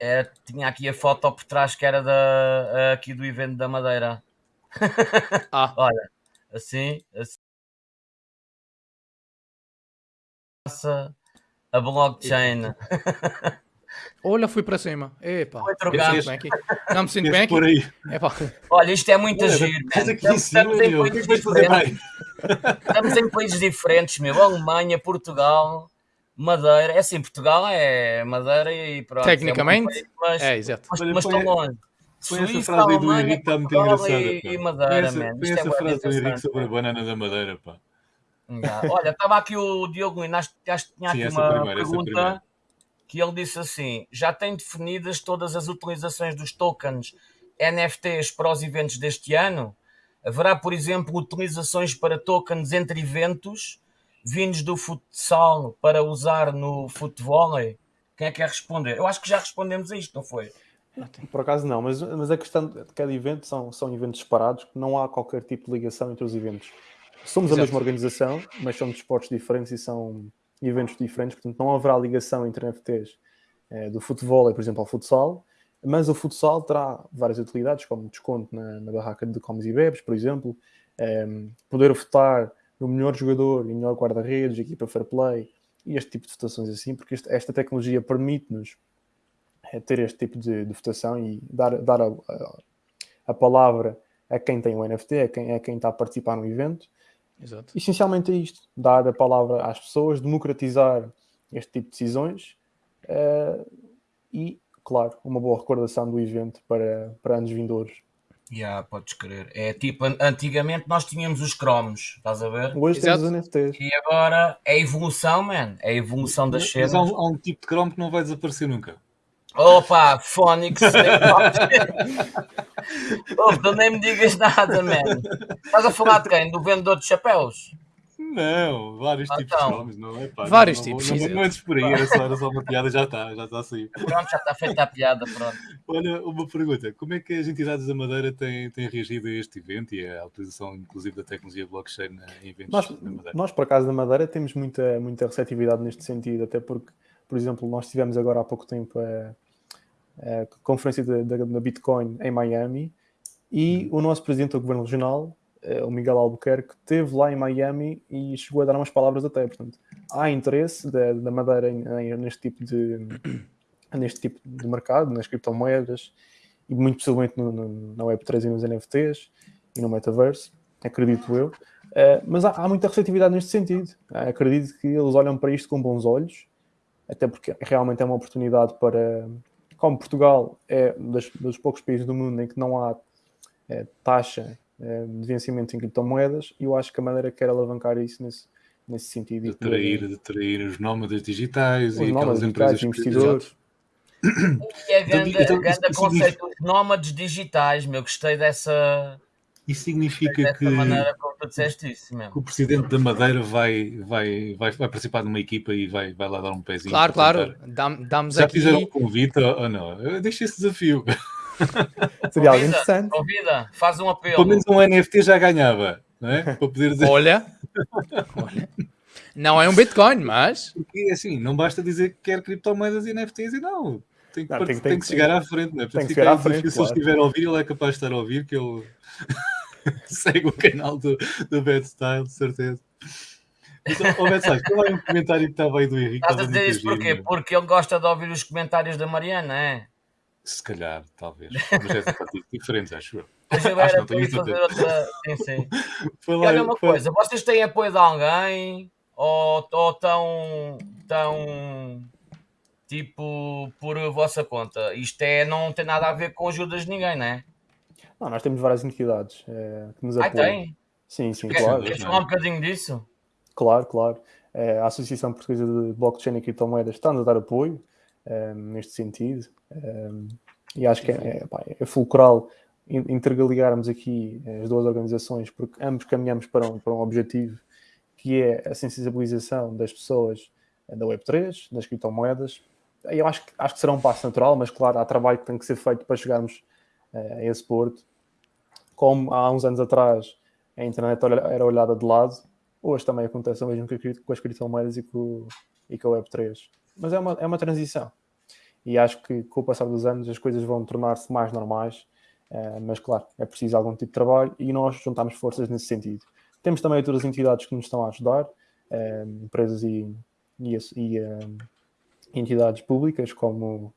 É, tinha aqui a foto por trás que era da, aqui do evento da Madeira.
Ah,
Olha, assim, assim. A blockchain.
olha, fui para cima. Epá.
Foi
Não
trocado.
me sinto bem aqui. Não me sinto bem aqui.
por aí.
Epá.
Olha, isto é muito
Olha,
giro, Estamos, em países diferentes. Estamos em países diferentes, meu. Alemanha, Portugal, Madeira. É assim, Portugal é Madeira e pronto. é
Tecnicamente,
país, mas,
É, exato.
mas, mas estão longe.
Põe essa frase aí do
Alemanha,
Henrique, está muito engraçada.
e, e Madeira,
essa,
man.
põe
Isto é
essa
bué
frase do Henrique sobre a banana da Madeira, pá.
Já. Olha, estava aqui o Diogo Lino, acho, acho que tinha
Sim,
aqui uma
primeira,
pergunta. Que ele disse assim: já tem definidas todas as utilizações dos tokens NFTs para os eventos deste ano? Haverá, por exemplo, utilizações para tokens entre eventos vindos do futsal para usar no futebol? Quem é que quer responder? Eu acho que já respondemos a isto, não foi?
Por acaso não, mas, mas a questão de cada evento são, são eventos separados, não há qualquer tipo de ligação entre os eventos. Somos
Exato.
a mesma organização, mas são desportos diferentes e são eventos diferentes, portanto não haverá ligação entre NFTs eh, do futebol, por exemplo, ao futsal, mas o futsal terá várias utilidades, como desconto na, na barraca de comes e bebes, por exemplo, em, poder votar no melhor jogador e melhor guarda-redes, equipa fair play, e este tipo de votações assim, porque este- esta tecnologia permite-nos é ter este tipo de, de votação e dar, dar a, a, a palavra a quem tem o NFT, a quem, a quem está a participar no evento.
Exato.
Essencialmente é isto: dar a palavra às pessoas, democratizar este tipo de decisões eh, e, claro, uma boa recordação do evento para, para anos vindouros.
Já, podes crer. É tipo, an- antigamente nós tínhamos os cromos, estás a ver?
Hoje
Exato.
temos os NFTs.
E agora é a evolução, man. É a evolução das
Mas
cenas.
há um, há um tipo de Chrome que não vai desaparecer nunca.
Opa, Phonics. Opa, tu nem me digas nada, man. Estás a falar de quem? Do vendedor de chapéus?
Não, vários
Ah,
tipos de
então.
Chromes, não é? Pá,
Vários
não,
tipos,
Não, não, não antes por aí, era só, era só uma piada, já está, já está a sair.
Pronto, já está feita a piada, pronto.
Olha, uma pergunta: como é que as entidades da Madeira têm, têm reagido a este evento e à utilização, inclusive, da tecnologia blockchain em eventos
Nós,
da Madeira?
nós, por acaso, da Madeira, temos muita, muita receptividade neste sentido, até porque, por exemplo, nós tivemos agora há pouco tempo a, a conferência da, Bitcoin em Miami e o nosso presidente do governo regional, eh, o Miguel Albuquerque, esteve lá em Miami e chegou a dar umas palavras até. Portanto, há interesse da, da Madeira em- em- neste tipo de neste tipo de mercado, nas criptomoedas e muito possivelmente no, no, na Web3 e nos NFTs e no Metaverse, acredito eu. Uh, mas há, há muita receptividade neste sentido. Uh, acredito que eles olham para isto com bons olhos, até porque realmente é uma oportunidade para. Como Portugal é das, dos poucos países do mundo em que não há eh, taxa eh, de vencimento em criptomoedas, e eu acho que a Madeira quer alavancar isso nesse, nesse sentido.
De atrair, de atrair os nómadas digitais
os
e
nómadas
aquelas empresas
digitais,
que-
investidores.
E é
Então,
grande,
então,
grande
isso
conceito, os nómades digitais, meu. Gostei dessa,
Isso significa que,
isso,
que o presidente da Madeira vai, vai, vai, vai participar de uma equipa e vai, vai lá dar um pezinho.
Claro, claro. Dam- Damos
Já
aqui.
fizeram um convite ou não? Eu deixo esse desafio.
Seria algo interessante.
convida, faz um apelo.
Pelo menos um NFT já ganhava, não é? Para poder dizer.
Olha. Olha. Não é um Bitcoin, mas.
Porque assim, não basta dizer que quer criptomoedas e NFTs e não. Tem que,
Não, tem
tem
tem
que chegar à frente, não é?
tem que chegar à frente,
Se ele
claro.
estiver a ouvir, ele é capaz de estar a ouvir, que ele segue o canal do, do Bad Style, de certeza. Oh, Bad Style, qual é um comentário que estava aí do Henrique?
Estás a dizer isso porquê? Porque ele gosta de ouvir os comentários da Mariana, é?
Se calhar, talvez. Mas é diferentes, acho eu.
Mas eu era para fazer outra. Sim, sim.
Foi
E
lá-
olha uma
foi-
coisa, vocês têm apoio de alguém? Ou, ou tão, tão tipo por vossa conta? Isto é, não tem nada a ver com ajudas de ninguém, não é?
Não, nós temos várias entidades eh, que nos
Ah,
apoiam.
tem?
Sim, sim,
Quer-
claro.
Queres
é?
falar um bocadinho disso?
Claro, claro. Eh, a Associação Portuguesa de Blockchain e Criptomoedas está-nos a dar apoio eh, neste sentido. E acho que é, é, é fulcral in- interligarmos aqui as duas organizações, porque ambos caminhamos para um, para um objetivo que é a sensibilização das pessoas da Web3, das criptomoedas. Eu acho, que- acho que será um passo natural, mas claro, há trabalho que tem que ser feito para chegarmos a esse porto. Como há uns anos atrás a internet era olhada de lado, hoje também acontece o mesmo com as criptomoedas e com, e com a Web3. Mas é uma, é uma transição. E acho que com o passar dos anos as coisas vão tornar-se mais normais. eh, mas claro, é preciso algum tipo de trabalho e nós juntamos forças nesse sentido. Temos também outras entidades que nos estão a ajudar, eh, empresas e, e, e, eh, entidades públicas como,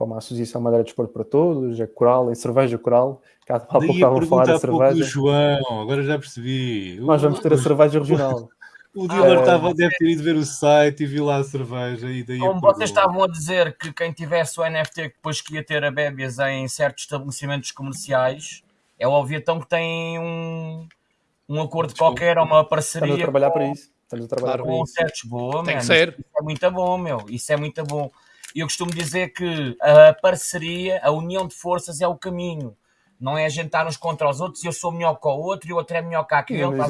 como a Associação Madeira de Desporto para Todos, a Coral, a Cerveja Coral, que há pouco estavam a falar da cerveja.
João, agora já percebi.
Nós vamos ter a cerveja regional.
O dealer
Ah,
estava, deve ter ido ver o site e viu lá a cerveja e daí
Como vocês estavam a dizer que quem tivesse o NFT que depois que ia ter a bébias em certos estabelecimentos comerciais, é óbvio então que tem um, um acordo
Desculpa.
qualquer ou uma
Estamos a
parceria
trabalhar
com,
para isso. Estamos a trabalhar para
com
isso.
certos boa,
Tem que ser.
Isso é muito bom, meu. Isso é muito bom. E eu costumo dizer que a parceria, a união de forças é o caminho. Não é a gente estar uns contra os outros e eu sou melhor que o outro e o outro é melhor que aquele. A.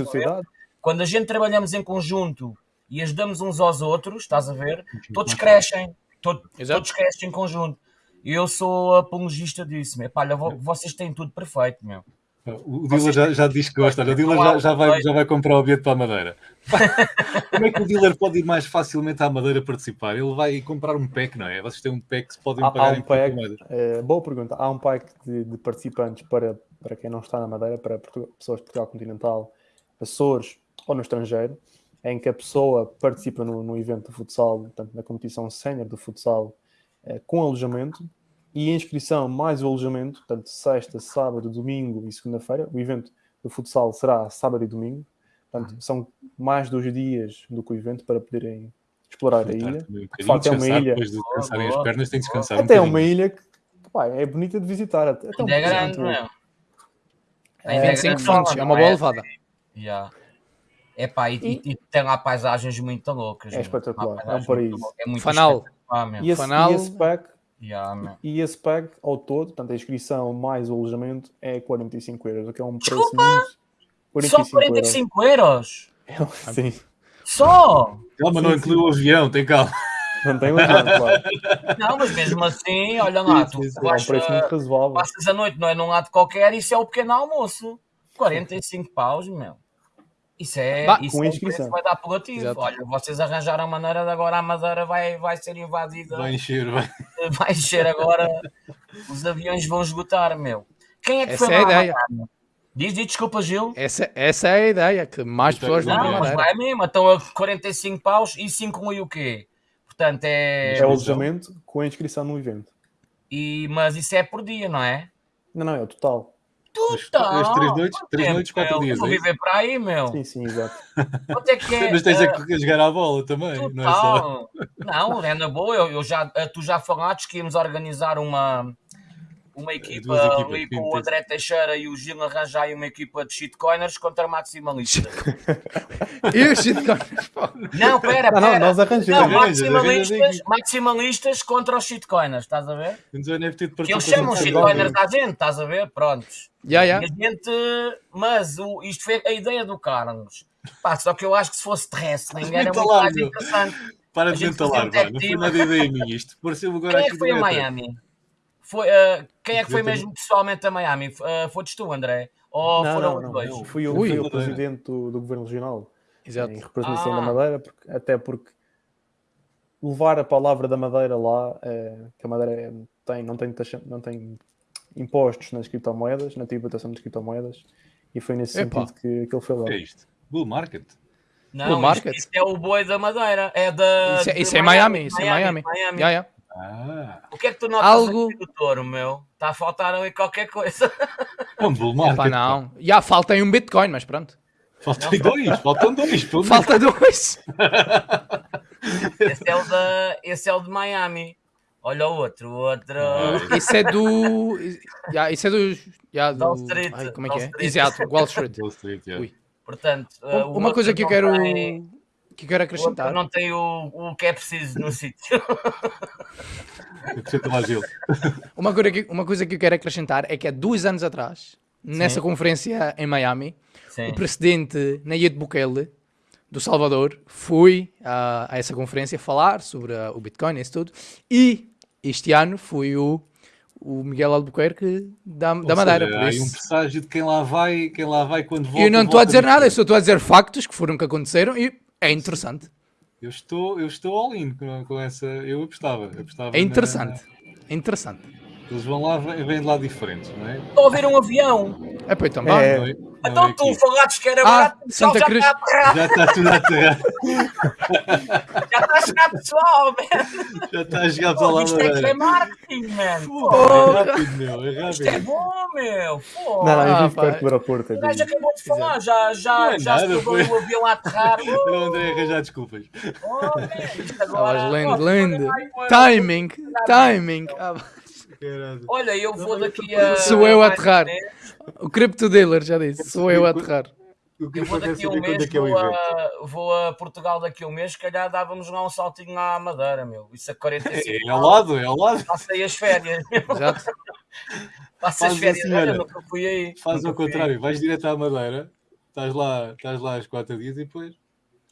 Quando a gente trabalhamos em conjunto e ajudamos uns aos outros, estás a ver? Todos crescem. To-
Exato.
todos crescem em conjunto. E eu sou apologista disso, meu. Pá, olha, vo- vocês têm tudo perfeito, meu.
O dealer já, já diz que gosta. Olha, o dealer já, já vai, já vai comprar o bilhete para a Madeira. Como é que o dealer pode ir mais facilmente à Madeira participar? Ele vai comprar um pack, não é? Vocês têm um pack que se podem
Há, há
pagar
um
em
pack, eh, boa pergunta. Há um pack de, de participantes para, para quem não está na Madeira, para Portugal- pessoas de Portugal Continental, Açores ou no estrangeiro, em que a pessoa participa no, no evento de futsal, portanto, na competição sénior do futsal, eh, com alojamento e a inscrição mais o alojamento, portanto, sexta, sábado, domingo e segunda-feira. O evento do futsal será sábado e domingo, portanto,
Uhum.
são mais dois dias do que o evento para poderem explorar a ilha.
Um bocadinho,
facto, é uma ilha.
Depois de descansarem as pernas, tem que descansar um
Até é uma ilha que, que, pá, é bonita de visitar. Até, até um
é grande,
muito-
meu.
É,
Ainda
25
grande,
fontes, é
não
uma boa levada.
Yeah. É pá, e, e- e tem lá paisagens muito loucas.
É espetacular, é um
muito
paraíso.
É muito
Fanal.
E esse,
Fanal-
e esse pack,
Yeah,
e esse pack ao todo, portanto, a inscrição mais o alojamento é 45 euros, o que é um preço
Desculpa!
muito.
Só 45 euros?
euros. Sim,
Só?
Calma, não inclui o avião, tem calma.
não tem alojamento, claro.
Não, mas mesmo assim, olha lá, tu
Sim, sim, sim.
É um preço muito razoável.
passas a noite, não é num lado qualquer, isso é o pequeno almoço. 45 paus, meu. Isso é,
Bah,
isso
com
é
inscrição.
vai dar apelativo.
Exato.
Olha, vocês arranjaram a maneira de agora a Madeira vai, vai ser invadida.
Vai encher, vai.
vai encher agora, os aviões vão esgotar, meu. Quem é que
Essa
foi
é a ideia.
Madeira? Diz, diz, desculpa, Gil.
Essa, essa é a ideia, que mais
Então,
pessoas vão
não,
mas vai mesmo, então a 45 paus e 5 inclui o quê? Portanto, é.
É o alojamento com a inscrição no evento.
E, mas isso é por dia, não é?
Não, não, é o total.
Total.
as três noites- três
tempo,
noites, quatro
meu?
dias,
Vou
é
viver para aí, meu.
Sim, sim, exato.
Quanto é que é?
Mas tens
eh,
a que jogar à bola também, não é só.
Total. Não, é na boa. Eu, eu já, eh, tu já falaste que íamos organizar uma, uma equipa
equipas,
ali com o
sim.
André Teixeira e o Gil arranjar uma equipa de shitcoiners contra maximalistas.
E os shitcoins?
Não, pera,
Não, não,
pera.
nós
Não,
arranjamos.
Arranja,
maximalistas, maximalistas contra os shitcoiners, estás a ver? Que eles chamam shitcoiners à gente, estás a ver? Prontos.
Já,
E
já.
a gente, mas o, isto foi a ideia do Carlos. Pá, só que eu acho que se fosse wrestling era muito mais interessante.
Para de mentalar. Não foi nada ideia minha isto. Pareceu agora
Quem é que foi a. Miami? Foi, eh, quem é que foi mesmo pessoalmente a Miami? Uh, Foste tu, André? Ou
Não,
foram
não,
os dois?
não. Fui, eu,
Ui.
fui o presidente do, do governo regional.
Exato.
em representação
Ah.
da Madeira, porque- até porque levar a palavra da Madeira lá, eh, que a Madeira é- tem, não, tem taxa- não tem impostos nas criptomoedas, na tributação das criptomoedas, e foi nesse
Epá.
sentido que, que ele foi lá.
O que é isto? Bull Market?
Não, isto,
market.
isto é o boi da Madeira. É da.
Isso é, isso é Miami, isso é Miami.
Miami.
Yeah, yeah.
Ah,
O que é que tu notas
Algo-
aqui do touro, meu? Está a faltar ali qualquer coisa.
é um Bull Market.
Epá, não. Já falta aí um Bitcoin, mas pronto.
Faltam dois, faltam dois.
Falta dois.
Esse é o, da, esse é o de Miami. Olha o outro, o outro.
Ah,
Isso é do. Yeah, isso é do. Yeah, do...
Wall Street,
Ai, como é
Wall
que é?
Street.
Exato, Wall Street.
Wall Street, yeah.
Portanto, uh, o
Uma coisa que eu quero.
tem-
Que eu quero acrescentar.
não tem o, o que é preciso no sítio.
Acrescenta lá gelo.
Uma coisa, que, uma coisa que eu quero acrescentar é que há dois anos atrás, nessa conferência em Miami,
Sim.
o presidente Nayib Bukele, do Salvador, foi a, a essa conferência falar sobre ah, o Bitcoin e isso tudo. E este ano foi o, o Miguel Albuquerque da, da Madeira.
seja,
por
há aí um
isso.
presságio de quem lá vai, quem lá vai quando volta.
eu não estou a dizer nada, eu só estou a dizer factos que foram que aconteceram e é interessante.
Eu estou, eu estou all in com, com essa. Eu apostava. apostava
É
na-
interessante. É interessante.
Eles vão lá, vêm vêm de lá diferentes, não é?
Estou a ver um avião.
É pá, então
É.
Não é- não
Então
é
tu falaste que era
Ah,
barato. pessoal,
Santa
já
Cruz.
está
Já está tudo a aterrar.
Já está a chegar pessoal, man.
Já está a jogar para lá.
Isto é que é marketing, man. Pô,
É rápido, meu. É
Isto é
rápido.
bom, meu. Pô.
Não, não, eu
Ah,
vivo
pá.
perto do aeroporto.
O
eu
gajo acabou de falar, já, já,
Não é
já
nada,
se
foi.
o avião a aterrar.
Era o André arranjar desculpas.
Oh, man, isto agora-
lindo,
Oh,
lindo.
ai, meu.
Timing, timing. Ah,
Caralho.
Olha, eu vou daqui a.
Sou eu a aterrar. o Crypto Dealer já disse, sou eu a aterrar.
Eu vou daqui a um
quando
mês,
é é
vou a, vou a Portugal daqui a um mês, se calhar dávamos lá um saltinho à Madeira, meu. Isso a 45
É ao lado, é ao lado.
Passei as férias.
Exato.
Passei as férias,
assim,
olha, nunca fui aí.
Faz ao
aí.
contrário, vais direto à Madeira, estás lá, estás lá às quatro dias e depois.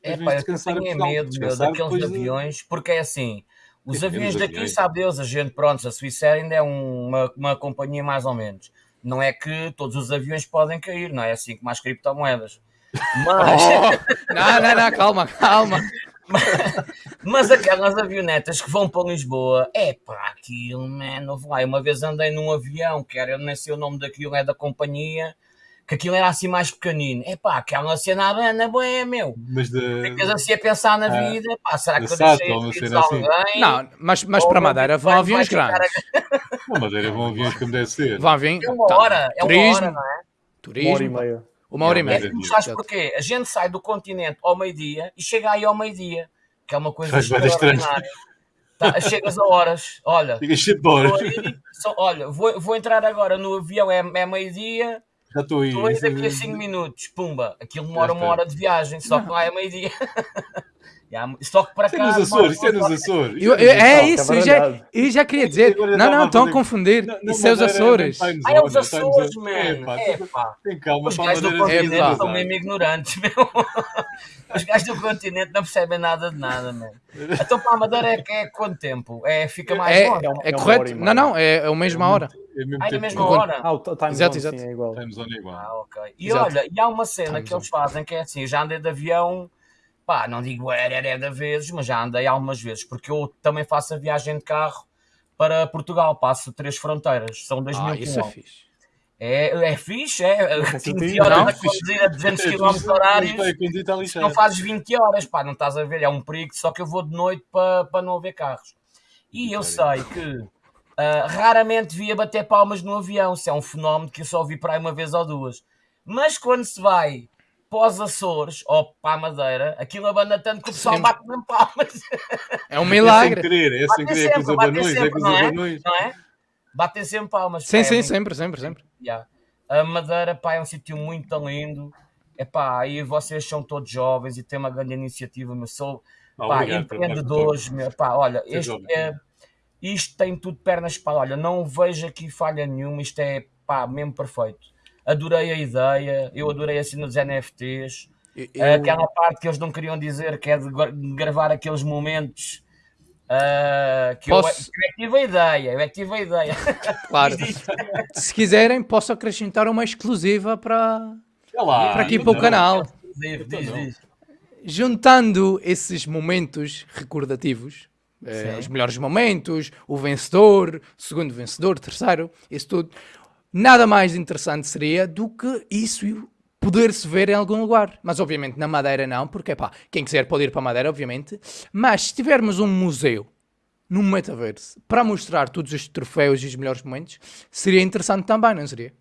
É pá, eu tenho é medo, meu, daqueles
depois de-
aviões, porque é assim, os aviões daqui,
aviões.
sabe Deus, a gente, pronto, a Suíça ainda é um- uma, uma companhia mais ou menos. Não é que todos os aviões podem cair, não é assim como as criptomoedas. Mas,
Não, não, não, calma, calma.
mas aquelas avionetas que vão para Lisboa, é pá, aquilo, man, lá. Eu Uma vez andei num avião, que era, eu nem sei o nome daquilo, é da companhia, que aquilo era assim mais pequenino. É pá, aquela cena na boé, meu.
Mas de.
Ficas assim a pensar na
Ah,
vida, pá, será que eu deixei de
assim.
alguém?
Não, mas, mas para Madeira vão aviões grandes.
Uma Madeira vão aviões como deve ser.
Vão aviões.
É uma
tá,
hora, é uma
turismo,
hora, não é?
Uma hora e
turismo.
meia.
Uma hora e
É,
meia.
Tu sabes porquê? A gente sai do continente ao meio-dia e chega aí ao meio-dia, que é uma coisa extraordinária. Tá, chegas a horas, olha,
de
vou
horas.
só- olha, vou, vou entrar agora no avião, é, é meio-dia,
Já estou aí.
estou aí daqui a 5 minutos, pumba, aquilo demora uma hora de viagem, só que lá é meio-dia. Já, Só que
é
cá.
nos Açores, isso é nos. Açores.
Eu-
é
eu- é isso, eu já,
baralhado.
eu já queria dizer.
Já
Não, não,
a
estão a confundir. Isso é os Açores.
Ah, é os Açores,
zone.
man.
É, pá,
É,
tu-
pá.
Tem calma,
Os gajos do
É,
continente são mesmo ignorantes, meu. Os gajos do continente não percebem nada de nada, meu. Então para a Madeira é, é quanto tempo? É, fica mais
É,
longe?
É
é
é
correto? Não, não, é, é a mesma hora.
É mesmo
Ah, é na
tempo
mesma hora?
Ah, o time
Exato,
zone,
exato.
é igual.
Time zone é igual.
Ah, ok. E
Exato.
olha, e há uma cena
Time
que eles fazem que é assim, já andei de avião, pá, não digo era, era de vezes, mas já andei algumas vezes, porque eu também faço a viagem de carro para Portugal, passo três fronteiras, são 2
Ah,
mil
isso é
quilómetros.
fixe.
É, é fixe, é,
É
15
positivo.
horas
Não,
a conduzir a 200
É,
km horários. não fazes 20 horas, pá, não estás a ver, é um perigo, só que eu vou de noite para para não haver carros. E eu sei que ah, raramente via bater palmas no avião, isso é um fenómeno que eu só vi para aí uma vez ou duas. Mas quando se vai os Açores ou para a Madeira, aquilo abanda tanto que o pessoal bate mesmo palmas,
É um
É sem
milagre.
querer, é sem
Batem
querer, é com os abanões, é com os
não é?
abanões.
não é? Batem sempre palmas.
Sim,
pá, é
sim,
muito-
sempre, sempre, sempre.
Yeah. A Madeira, pá, é um sítio muito lindo. Epá, e vocês são todos jovens e têm uma grande iniciativa, mas sou pá, empreendedores, meu, pá, olha, este é, isto tem tudo pernas para olha, não vejo aqui falha nenhuma, isto é pá, mesmo perfeito. Adorei a ideia, eu adorei a cena dos NFTs,
Eu-
aquela parte que eles não queriam dizer, que é de gra- gravar aqueles momentos. ah, que eu,
Posso-
eu é que tive a ideia, eu é que tive a ideia.
Claro. Se quiserem, posso acrescentar uma exclusiva para,
lá,
para aqui para o canal.
Diz, diz.
juntando esses momentos recordativos, eh, os melhores momentos, o vencedor, segundo vencedor, terceiro, isso tudo, nada mais interessante seria do que isso poder-se ver em algum lugar. Mas obviamente na Madeira não, porque pá, quem quiser pode ir para a Madeira, obviamente. Mas se tivermos um museu no metaverso para mostrar todos os troféus e os melhores momentos, seria interessante também, não seria?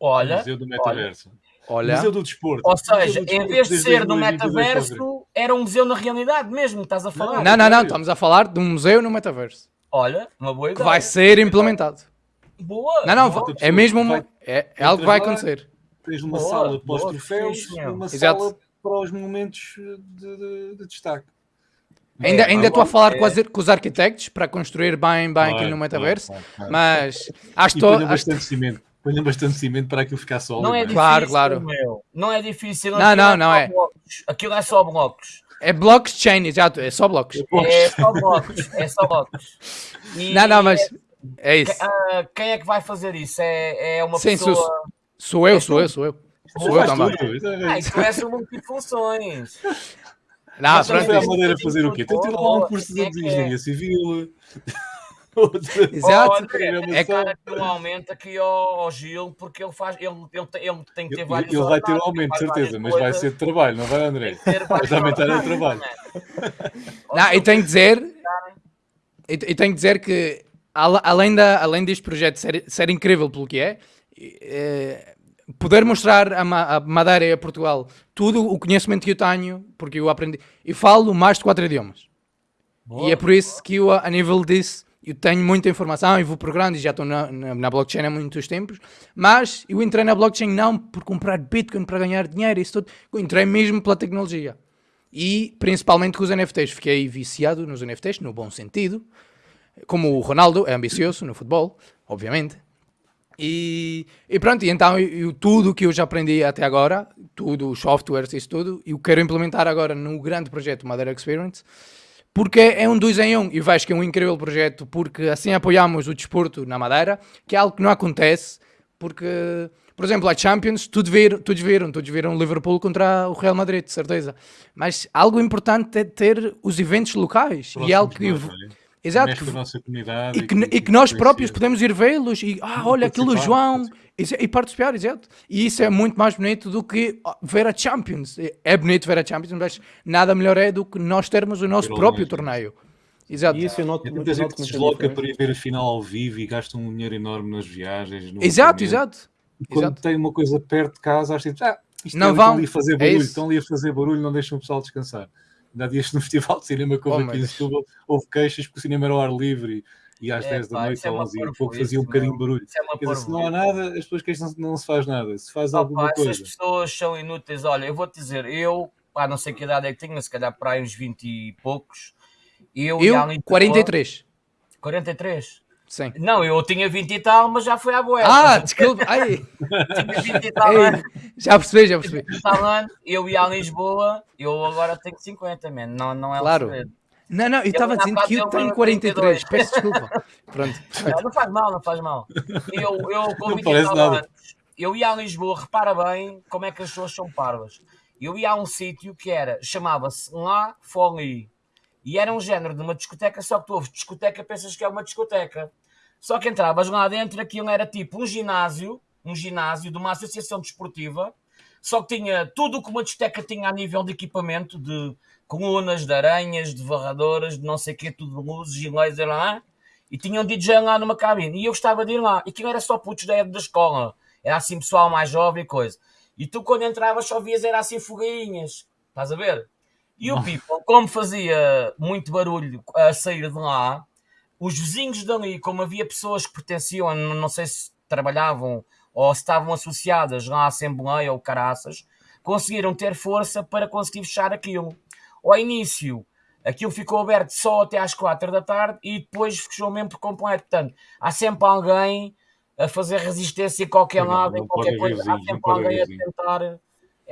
Olha,
Museu do Metaverso.
Olha,
Museu do Desporto.
ou seja,
do
em
Desporto
vez de ser no
2022
metaverso, era um museu na realidade mesmo, estás a falar.
não, não, não, estamos a falar de um museu no metaverso
Olha, uma boa
que
ideia.
vai ser implementado.
Boa.
Não, não,
boa.
é mesmo uma,
Vai-
é, é algo que vai acontecer.
Tens uma
Boa,
sala para os troféus e uma
Exato.
sala para os momentos de, de- de destaque.
Ainda,
É,
ainda estou a falar
é-
com, as- com os arquitetos para construir bem, bem aquilo
Claro,
no metaverso,
claro, claro.
mas acho que acho-
bastante cimento. Ponham bastante cimento para aquilo ficar sólido.
Não é
não é?
difícil,
Claro, claro.
meu. Não é difícil.
Não,
aquilo
não, não
só
é.
blocos. Aquilo é só blocos.
é blockchain, exato, é só blocos.
É só blocos. É só blocos. E
Não, não, mas é isso.
ah, quem é que vai fazer isso? É, é uma
Sim,
pessoa.
sou- Sou eu, sou eu, sou eu. Sou eu também.
é-
Ah, isso é sobre multifunções.
Não,
Mas
Então
pronto,
foi
isso-
Madeira fazer o quê? Então tira lá um curso de
Quem é que é?
engenharia civil.
Exato.
Olha, é cara que não aumenta aqui ao, ao Gil, porque ele faz. Ele, ele, tem, ele tem que ter vários.
ele vai ter
ordenados,
aumento, de certeza, mas vai ser de trabalho, não vai, André?
tem que ter
Vai aumentar o trabalho.
man.
Não, e tenho que dizer, e, e tenho que dizer que além, da, além deste projeto ser, ser incrível pelo que é, eh, poder mostrar a, Ma- a Madeira e a Portugal tudo o conhecimento que eu tenho, porque eu aprendi, eu falo mais de quatro idiomas.
Boa.
E é por isso que eu, a nível disso, eu tenho muita informação e vou progrando e já estou na, na, na blockchain há muitos tempos. Mas eu entrei na blockchain não por comprar Bitcoin para ganhar dinheiro, isso tudo. Eu entrei mesmo pela tecnologia. E principalmente com os NFTs. Fiquei viciado nos NFTs, no bom sentido. Como o Ronaldo é ambicioso no futebol, obviamente. E, e pronto, e então eu, tudo o que eu já aprendi até agora, tudo, os softwares, isso tudo, eu quero implementar agora no grande projeto Madeira Experience, porque é um dois em um. E vejo que é um incrível projeto, porque assim apoiamos o desporto na Madeira, que é algo que não acontece, porque, por exemplo, a Champions, todos viram, todos viram, todos viram o Liverpool contra o Real Madrid, de certeza. Mas algo importante é ter os eventos locais. e é algo que.
Nós.
Exato, que- e que, e que nós próprios podemos ir vê-los e, ah, olha aquilo João, isso- e participar, exato. E isso é muito mais bonito do que ver a Champions. É- É bonito ver a Champions, mas nada melhor é do que nós termos o nosso próprio torneio. Exato.
E isso eu noto, muito-
muita gente que se desloca para ir ver a final ao vivo e gasta um dinheiro enorme nas viagens. no
Exato, exato.
E Quando
Exato.
tem uma coisa perto de casa, acho que ah, isto
Não
é,
vão.
estão ali a fazer
É
barulho,
isso.
estão ali a fazer barulho, não deixam o pessoal descansar. Ainda há dias no Festival de Cinema que
Oh,
houve
meu
aqui em. Setúbal, houve queixas porque o cinema era ao ar livre e, e às
É,
10 da
pá,
noite
é
ou
uma
11 e pouco fazia um bocadinho de barulho.
É
dizer, se não há nada, as pessoas queixam-se que não se faz nada. Se faz
Opa,
alguma
essas
coisa.
pessoas são inúteis. Olha, eu vou-te dizer, eu, pá, não sei que idade é que tenho, mas se calhar para aí uns 20 e poucos. Eu, e
Eu,
a Lisboa-
43.
43.
Sim.
Não, eu tinha 20 e tal, mas já foi à boa.
Ah, desculpa. Ai,
tinha 20 e tal
ei,
anos.
já percebi, já percebi.
20 e tal anos, eu ia a Lisboa, eu agora tenho 50, man. Não, não é
Claro. Não, não, eu estava dizendo que eu tenho
era
43.
42.
Peço desculpa. Pronto.
Não, não faz mal, não faz mal. Eu, eu com
Não
20 e tal
nada.
anos, eu ia a Lisboa, repara bem como é que as pessoas são parvas. Eu ia a um sítio que era, chamava-se La Folie. E era um género de uma discoteca, só que tu ouves discoteca, pensas que é uma discoteca. Só que entravas lá dentro, aquilo era tipo um ginásio, um ginásio de uma associação desportiva, só que tinha tudo o que uma discoteca tinha a nível de equipamento, de colunas, de aranhas, de varradoras, de não sei o quê, tudo de luzes e laser lá. E tinha um DJ lá numa cabine. E eu gostava de ir lá. E aquilo era só putos da da escola. Era assim pessoal mais jovem e coisa. E tu quando entravas só vias era assim foguinhas. Estás a ver? E o people, como fazia muito barulho a sair de lá, os vizinhos dali, como havia pessoas que pertenciam, não sei se trabalhavam ou se estavam associadas lá à Assembleia ou caraças, conseguiram ter força para conseguir fechar aquilo. Ao início, aquilo ficou aberto só até às quatro da tarde e depois fechou mesmo por completo. Portanto, há sempre alguém a fazer resistência em qualquer
Não,
lado,
não
em qualquer coisa. Há sempre alguém a tentar.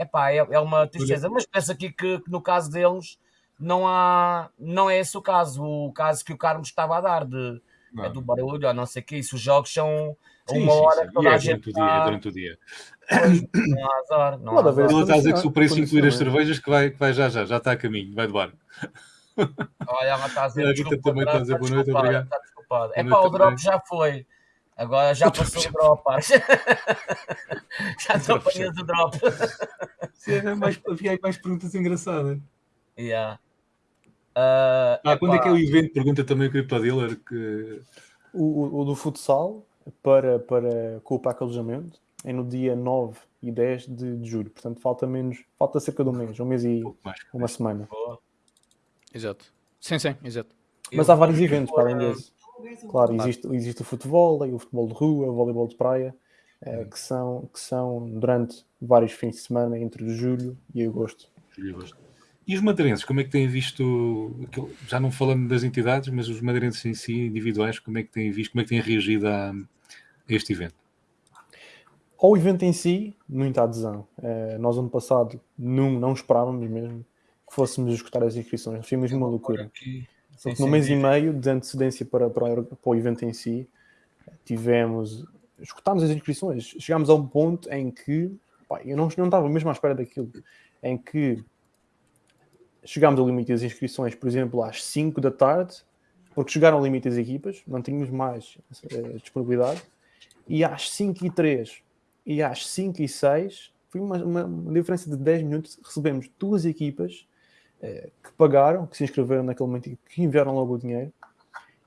Epá, é, é uma tristeza. Mas penso aqui que, que no caso deles não há, não é esse o caso. O caso que o Carlos estava a dar de é do barulho, ou não sei o que. Isso, os jogos são a
Sim,
uma
sim,
hora
sim. E
toda
é
a gente
durante o dia, é
está.
durante o dia.
Pois, Não há azar. Não
Pode
há azar.
Está a dizer que se o preço incluir as cervejas que vai, que vai já já, já está a caminho, vai de barco.
Olha, ela está a dizer.
A Rita
desculpa,
também está a dizer boa noite, obrigado.
Está desculpada. É pá, o drop já foi. Agora já passou
já
o drop. Já
já
apanhas o drop.
Sim, mais, havia aí mais perguntas engraçadas.
Yeah. Ah,
Ah, quando é que é o evento? Pergunta também o CryptoDealer que
O, o- o do futsal para, para, com o pack alojamento é no dia 9 e 10 de, de julho. Portanto, falta menos, falta cerca de um mês, um mês e
um mais.
uma semana.
boa.
Exato. Sim, sim, exato.
Mas
Eu
há vários eventos para além desse. Claro, existe, existe o futebol, o futebol de rua, o voleibol de praia, eh, que, são, que são durante vários fins de semana entre julho e agosto.
Julho e agosto. E os madeirenses, como é que têm visto, já não falando das entidades, mas os madeirenses em si, individuais, como é que têm visto, como é que têm reagido a, a este evento?
Ao evento em si, muita adesão. Eh, nós, ano passado, não, não esperávamos mesmo que fôssemos escutar as inscrições. Foi mesmo uma loucura.
aqui. Sim,
no
sim,
mês e
sim.
meio de antecedência para, para, o- para o evento em si, tivemos, escutámos as inscrições, chegámos a um ponto em que, pá, eu não, não estava mesmo à espera daquilo, em que chegámos ao limite das inscrições, por exemplo, às 5 da tarde, porque chegaram ao limite das equipas, não tínhamos mais eh, disponibilidade, e às 5 e 3 e às 5 e 6, foi uma, uma- uma diferença de 10 minutos, recebemos duas equipas que pagaram, que se inscreveram naquele momento e que enviaram logo o dinheiro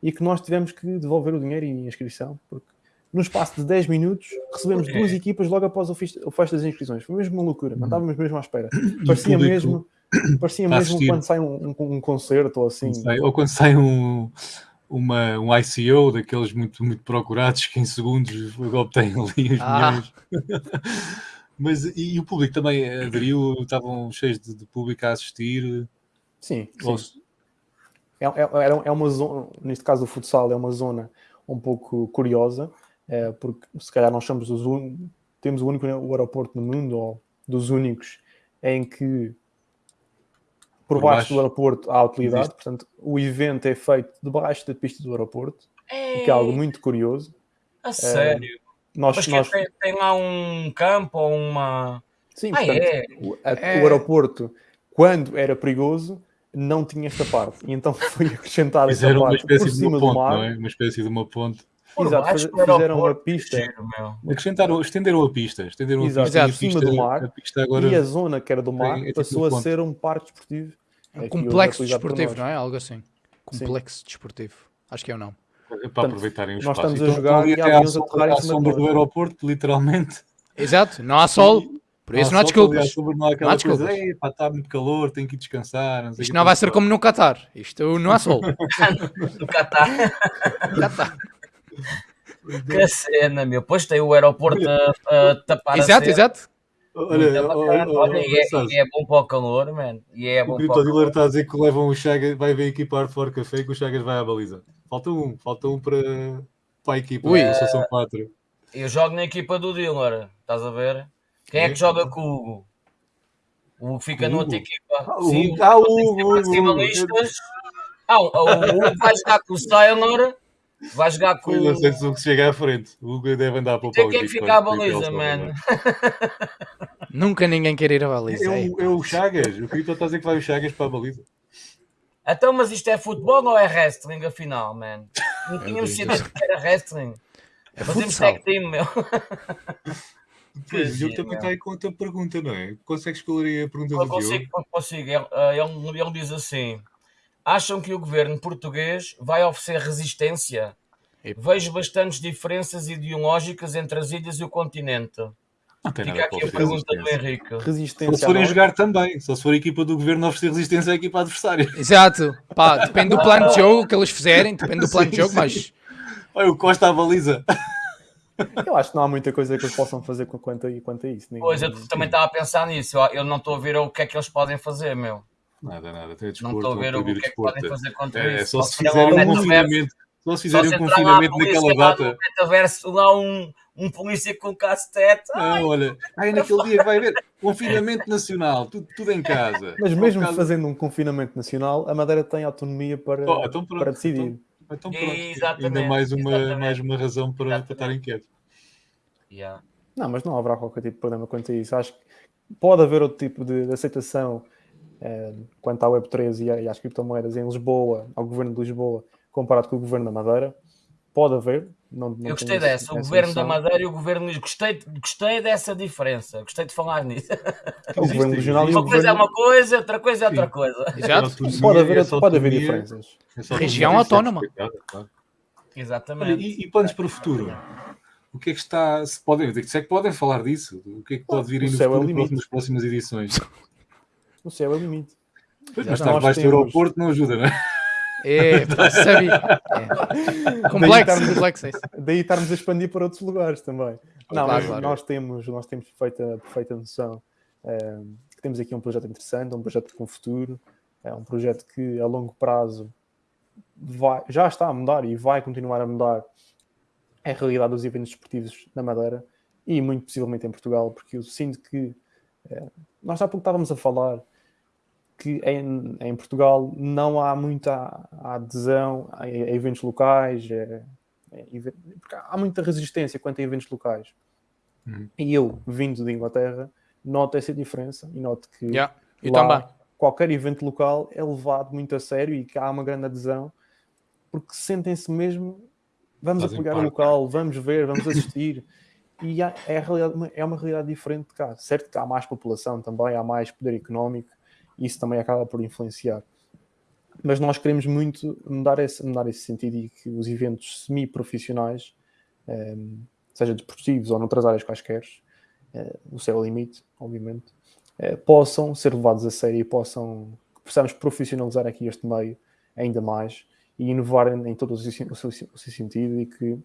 e que nós tivemos que devolver o dinheiro e a inscrição, porque no espaço de 10 minutos recebemos
É.
duas equipas logo após o, fecho das inscrições. Foi mesmo uma loucura, não estávamos mesmo à espera.
E
Parecia mesmo, parecia
a
mesmo
assistir.
quando sai um, um- um concerto ou assim.
Quando sai- ou quando sai um, uma, um ICO daqueles muito, muito procurados que em segundos obtêm ali os
Ah.
milhões. Mas e, e o público também aderiu? Estavam cheios de, de público a assistir?
Sim, sim.
Ou-
É, é, é uma zona, neste caso o futsal, é uma zona um pouco curiosa, eh, porque se calhar nós somos os un... temos o único o aeroporto no mundo, ou dos únicos, em que por,
Por
baixo,
baixo
do aeroporto há utilidade,
existe.
portanto o evento é feito debaixo da pista do aeroporto, o que é
É,
algo muito curioso.
a sério.
Nós,
Mas que
nós,
tem, tem lá um campo ou uma.
sim,
Ah,
portanto,
é?
o, a-
É.
o aeroporto, quando era perigoso, não tinha esta parte, e então foi acrescentada esta
Fizeram uma
parte
espécie
por
de
cima
uma
do
ponte, não é? Uma espécie de uma ponte.
Por
Exato, faz- fizeram uma pista.
giro, meu.
Acrescentaram, estenderam a pista. Estenderam
Exato,
a pista, e a
por cima
pista,
do mar.
a pista agora.
E a zona que era do mar
é tipo
passou
uma
a ser um parque desportivo.
É um complexo desportivo, não é? Algo assim. Complexo desportivo. Acho que é o nome.
Para aproveitarem o
nós
espaço.
estamos a
Então,
jogar e
até
há aviões a em cima nós.
do aeroporto, literalmente.
Exato, não há sol, por isso não há
Há
desculpas.
Não há
Não há
coisa,
desculpas.
"Ei, pá, está muito calor, tenho que ir descansar. sei
Isto não vai ser
tal."
como no Qatar. Isto não há sol.
Do Qatar.
Qatar.
Que cena, meu. Depois tem o aeroporto a, a tapar a
Exato,
cena.
exato.
Olha, olha, olha,
Olha, e, é, e é bom para o calor, man. E é
o
bom para o calor.
está a dizer que levam o Chagas, vai ver a equipa Hardcore Café e que o Chagas vai à baliza. Falta um, falta um para, para a equipa,
Ui.
só são quatro.
Eu jogo na equipa do Dealer, estás a ver? Quem é que joga com o Hugo? O Hugo fica
O
noutra
Hugo?
equipa.
Ah, o
Sim,
Hugo. Ah, o
tem que
Hugo, o Hugo.
Ah, o o Hugo vai jogar com o Sailor, vai jogar com
Eu não sei
o.
se o Hugo chega à frente. O Hugo deve andar para o
Tem
pau.
quem é que fica à baliza, mano.
Nunca ninguém quer ir à
É
baliza. é.
o, é o Chagas. O Crypto está a dizer que vai o Chagas para a baliza.
Então, mas isto é futebol ou é wrestling, afinal, man? Não tínhamos
Deus.
sido que era wrestling.
É
Fazemos tag team, meu.
Pois, o Diogo também está aí com outra pergunta, não é? Consegues escolher a pergunta
Eu
do
consigo,
Diogo?
consigo. Ele, eh, ele, ele diz assim: acham que o governo português vai oferecer resistência?
Epa.
Vejo bastantes diferenças ideológicas entre as ilhas e o continente.
Não tem
Fica
nada
aqui a pergunta do. Henrique.
Resistência
se forem jogar também. Só se for a equipa do governo oferecer resistência à equipa adversária.
Exato. Pá, depende do plano de jogo que eles fizerem, depende do plano de
Sim,
jogo,
sim.
mas
Olha, o Costa à baliza.
Eu acho que não há muita coisa que eles possam fazer com- quanto a, quanto a isso. Nem-
Pois, eu também estava a pensar nisso. Eu, não estou a ver o que é que eles podem fazer, meu.
Nada, nada. Tem
Não
desporto,
estou a ver o que é que podem fazer contra
É,
isso.
só se fizerem um confinamento. Se
só
fizerem um
lá
confinamento naquela
lá
data.
metaverso, lá um, um polícia com cacetete.
Não, olha, aí naquele dia vai haver confinamento nacional, tudo, tudo em casa.
Mas
Por
mesmo
causa-
fazendo um confinamento nacional, a Madeira tem autonomia para,
Oh, então pronto,
para decidir.
então- Então pronto, ainda mais uma,
exatamente.
mais uma razão para, para estarem quietos.
Yeah.
Não, mas não haverá qualquer tipo de problema quanto a isso. Acho que pode haver outro tipo de, de aceitação eh, quanto à Web3 e, e às criptomoedas em Lisboa, ao governo de Lisboa, comparado com o governo da Madeira. Pode haver. Não, não
Eu gostei
essa-
dessa, o governo da
noção.
Madeira e o governo gostei, gostei dessa diferença, gostei de falar nisso.
O governo regional e o
Uma coisa é
governo.
uma coisa, outra coisa é outra
Sim.
coisa.
Exato.
Autonomia,
Pode haver,
essa
pode haver diferenças.
Região autónoma.
Exatamente.
e, e planos para o futuro? O que é que está. Se podem, se é que podem falar disso? O que é que pode vir aí no
céu é
futuro
limite.
nas próximas edições?
O céu é o limite.
Pois, mas estar debaixo do aeroporto não ajuda, não é?
É, pá, sabia. É. Complexo, complexo é isso.
Daí estarmos a expandir para outros lugares também. Não,
Claro, claro.
nós temos, nós temos perfeita, perfeita noção eh, que temos aqui um projeto interessante, um projeto com futuro, é um projeto que a longo prazo vai, já está a mudar e vai continuar a mudar a realidade dos eventos desportivos na Madeira e muito possivelmente em Portugal, porque eu sinto que eh, nós há pouco estávamos a falar que em, em Portugal não há muita adesão a, a eventos locais, eh, é, even- porque há muita resistência quanto a eventos locais.
Uhum.
E eu, vindo de Inglaterra, noto essa diferença e noto que
Yeah,
lá qualquer evento local é levado muito a sério e que há uma grande adesão porque sentem-se mesmo vamos
Fazem
apoiar o local, vamos ver, vamos assistir e há- é, a é uma realidade diferente de cá. Certo que há mais população também, há mais poder económico isso também acaba por influenciar. Mas nós queremos muito mudar esse, mudar esse sentido e que os eventos semi-profissionais, eh, seja desportivos ou noutras áreas quaisquer, eh, o céu é limite, obviamente, eh, possam ser levados a sério e possam, possamos profissionalizar aqui este meio ainda mais e inovar em, em todo o seu, o seu- o seu sentido e que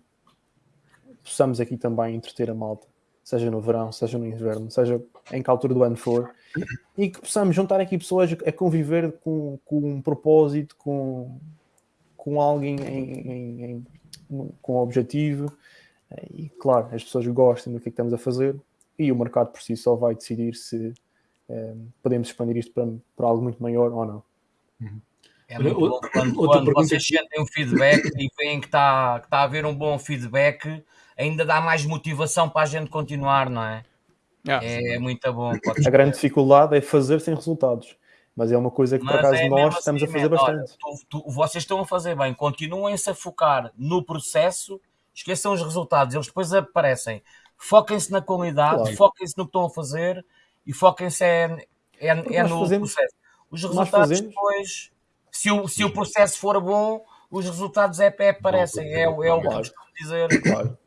possamos aqui também entreter a malta, seja no verão, seja no inverno, seja em que altura do ano for, e que possamos juntar aqui pessoas a conviver com, com um propósito, com, com alguém em, em- em- com um objetivo, e claro, as pessoas gostem do que é que estamos a fazer, e o mercado por si só vai decidir se eh, podemos expandir isto para, para algo muito maior ou não.
É muito
outra-
bom quando, quando
pergunta
vocês
que-
sentem um feedback e veem que está que tá a haver um bom feedback, ainda dá mais motivação para a gente continuar, não é?
Yeah.
É muito bom.
A grande dificuldade é fazer sem resultados, mas é uma coisa que por
Mas
acaso
é
nós
mesmo
estamos
assim,
a fazer
man. Olha,
bastante.
tu- tu- vocês estão a fazer bem, continuem-se a focar no processo, esqueçam os resultados, eles depois aparecem. Foquem-se na qualidade,
Claro.
foquem-se no que estão a fazer e foquem-se é, é, é no
fazemos-
processo. Os resultados depois, se o, se o processo for bom, os resultados é, é aparecem, é, o- é o que eu costumo dizer.
Claro.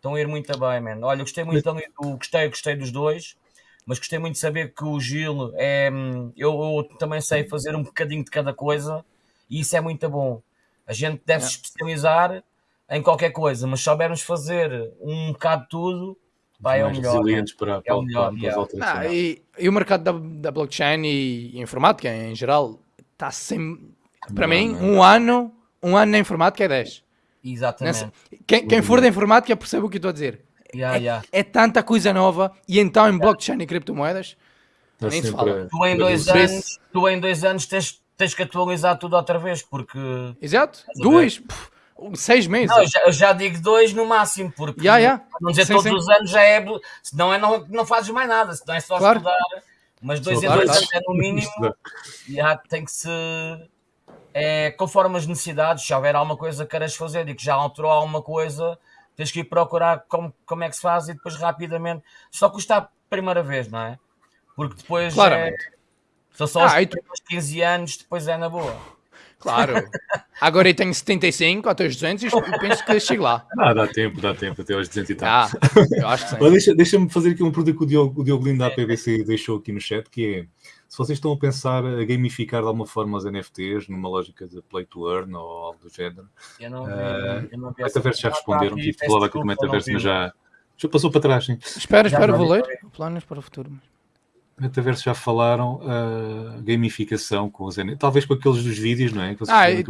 Estão a ir muito bem, mano. Olha, gostei muito também do. Gostei, gostei dos dois, mas gostei muito de saber que o Gil é. hum, Eu, eu também sei fazer um bocadinho de cada coisa e isso é muito bom. A gente deve se especializar em qualquer coisa, mas se soubermos fazer um bocado de tudo, vai é o
mais
melhor.
resilientes para, para,
o melhor,
para,
e, e o mercado da, da blockchain e, e informática em geral está sem. Para
Não,
mim,
não.
um ano, um ano na informática é 10.
Exatamente.
Nessa- quem, quem for da informática percebe o que eu estou a dizer.
Yeah, yeah.
É tanta coisa nova e então em blockchain e criptomoedas.
Está
nem se fala.
Tu em dois anos, tu em dois anos tens, tens que atualizar tudo outra vez, porque.
Exato. Duas, pff, seis meses.
Não, eu já, eu já digo dois no máximo, porque
ya.
para não dizer
Sim,
todos
sim.
os anos já é. Senão é não, não fazes mais nada, senão é só
Claro.
estudar. Mas dois em dois anos é no mínimo. Já tem que se. É, conforme as necessidades, se houver alguma coisa que queiras fazer e que já alterou alguma coisa, tens que ir procurar como, como é que se faz e depois rapidamente. Só custa a primeira vez, não é? Porque depois.
Claramente.
É, são só os
Ah, tu-
primeiros 15 anos, depois é na boa.
Claro. Agora eu tenho 75 até os 200 e penso que chego lá.
Ah, dá tempo, dá tempo até aos 200 e tal.
Ah, eu acho que sim.
Olha, deixa- Deixa-me fazer aqui uma pergunta que o Diogo, o Diogo Lindo da PVC deixou aqui no chat, que é se vocês estão a pensar a gamificar de alguma forma os NFTs numa lógica de play to earn ou algo do género.
Eu não vi. Eu não vi
O
essa-
Metaverso já responderam, tive
peço
falado aqui do
não
Metaverso, mas já, já passou para trás, sim.
Espera, espera,
não
vou ler. Planos para o futuro.
Metaverso já falaram uh, gamificação com os NFTs, talvez com aqueles dos vídeos, não é? Que vocês
Ah, eu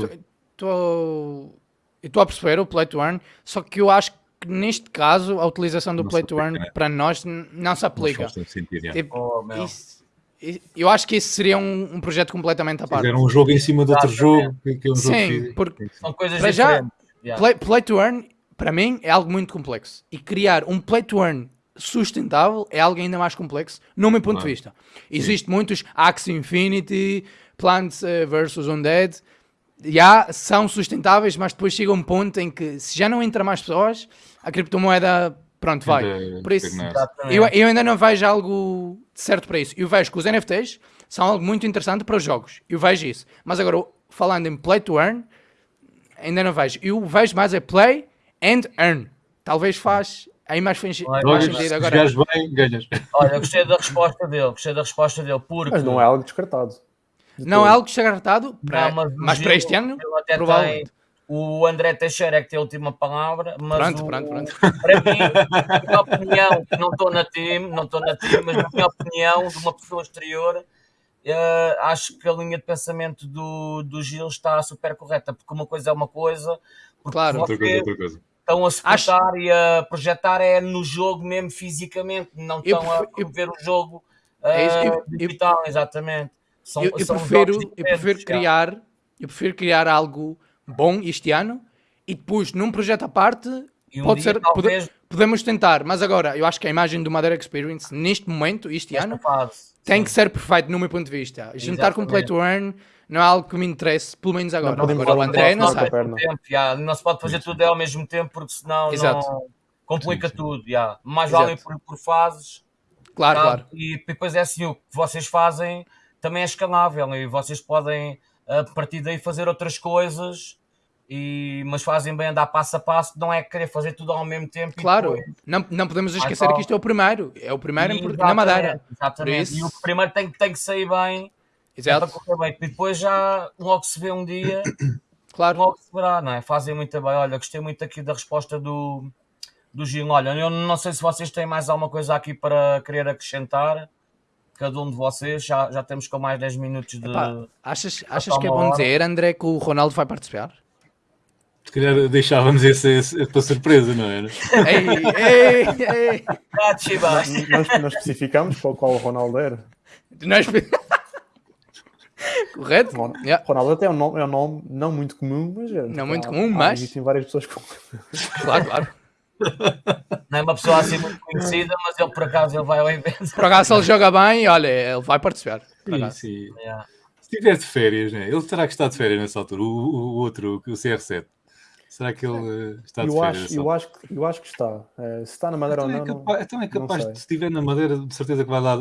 estou a perceber o Play to Earn, só que eu acho que neste caso a utilização do
Não
Play to Earn
né?
para nós não se
Não
aplica.
tanto sentido, já.
Tipo,
Oh,
isso, Eu acho que esse seria um, um projeto completamente à parte.
Fizeram um jogo em cima de outro jogo. Que que é um jogo
Sim,
físico.
porque
São coisas
Para já.
Yeah.
play, play to earn, para mim, é algo muito complexo. E criar um play to earn sustentável é algo ainda mais complexo, no meu ponto de
Claro.
vista. Existe muitos Axie Infinity, Plants eh, versus Undead, já são sustentáveis, mas depois chega um ponto em que se já não entra mais pessoas, a criptomoeda, pronto, vai. Por isso, eu, eu ainda não vejo algo certo para isso. Eu vejo que os NFTs são algo muito interessante para os jogos. Eu vejo isso. Mas agora, falando em play to earn, ainda não vejo. Eu vejo mais é play and earn. Talvez faz aí mais, faz sentido
se
agora.
bem, ganhas.
Olha, gostei da resposta dele, gostei da resposta dele, porque
Mas não é algo descartado. De
Não
todo.
é algo descartado para,
Não, mas
mas para este ano, provavelmente.
tem- o André Teixeira é que tem a última palavra, mas
Pronto,
o-
pronto, pronto.
para mim, na minha opinião, que não estou na team, não estou na team, mas na minha opinião, de uma pessoa exterior, eh, acho que a linha de pensamento do, do Gil está super correta, porque uma coisa é uma coisa, porque
Claro.
Outra coisa, outra coisa.
estão a suportar e a projetar é no jogo mesmo fisicamente, não
Eu
estão a
prefiro- eu-
promover o jogo
É isso,
eh,
eu- eu-
digital, exatamente. São,
Eu, eu
são
prefiro, eu prefiro
já.
criar, eu prefiro criar algo bom este ano e depois num projeto à parte
um
pode
dia,
ser,
talvez,
pode- podemos tentar, mas agora eu acho que a imagem do Madeira Experience neste momento, este
nesta
ano,
fase.
tem
Sim.
que ser perfeito no meu ponto de vista. Juntar com Play
Exatamente.
to Earn não é algo que me interesse, pelo menos agora.
Não podemos
Agora o André, não
perna.
tempo, já. não se pode fazer tudo ao mesmo tempo porque senão
Exato.
não complica
Sim, sim.
tudo. já. Mais
Exato.
vale por, por fases.
Claro,
tá?
claro.
E depois é assim, o que vocês fazem também é escalável e vocês podem a partir daí fazer outras coisas. E, mas fazem bem andar passo a passo, não é querer fazer tudo ao mesmo tempo. e
Claro,
depois-
não, não podemos esquecer que isto é o primeiro. É o primeiro
Exatamente,
na Madeira.
Exatamente. E o primeiro tem, tem que sair bem, é
Exato,
para correr bem. E depois já logo se vê um dia
claro.
logo se verá, não é? Fazem muito bem. Olha, gostei muito aqui da resposta do, do Gil. Olha, eu não sei se vocês têm mais alguma coisa aqui para querer acrescentar. Cada um de vocês, já, já temos com mais 10 minutos de.
Epá, achas, achas que é bom
hora.
dizer, André, que o Ronaldo vai participar?
Se calhar deixávamos esse, esse para surpresa, não era?
ei, ei, ei.
Ah, Chiba.
Nós, nós especificamos qual, qual o Ronaldo era.
Nós... Correto?
Ron-
Yeah.
Ronaldo até é um nome, é um nome não muito comum, mas é.
Não muito
há-
comum,
há-
mas-
Existem várias pessoas com.
Claro, claro.
Não é uma pessoa assim muito conhecida, mas ele por acaso ele vai ao evento.
Por acaso ele joga bem, olha, ele vai participar. Por
Sim,
acaso.
sim.
Yeah.
Se estiver de férias, né? ele terá que estar de férias nessa altura. O, o- o outro, o CR7. Será que ele eh, está de
Eu
férias?
acho, eu, acho, que- eu acho que está. Eh, se está na Madeira
Então
ou
é,
não. não-
capaz, então é capaz de, se estiver na Madeira, de certeza que vai lá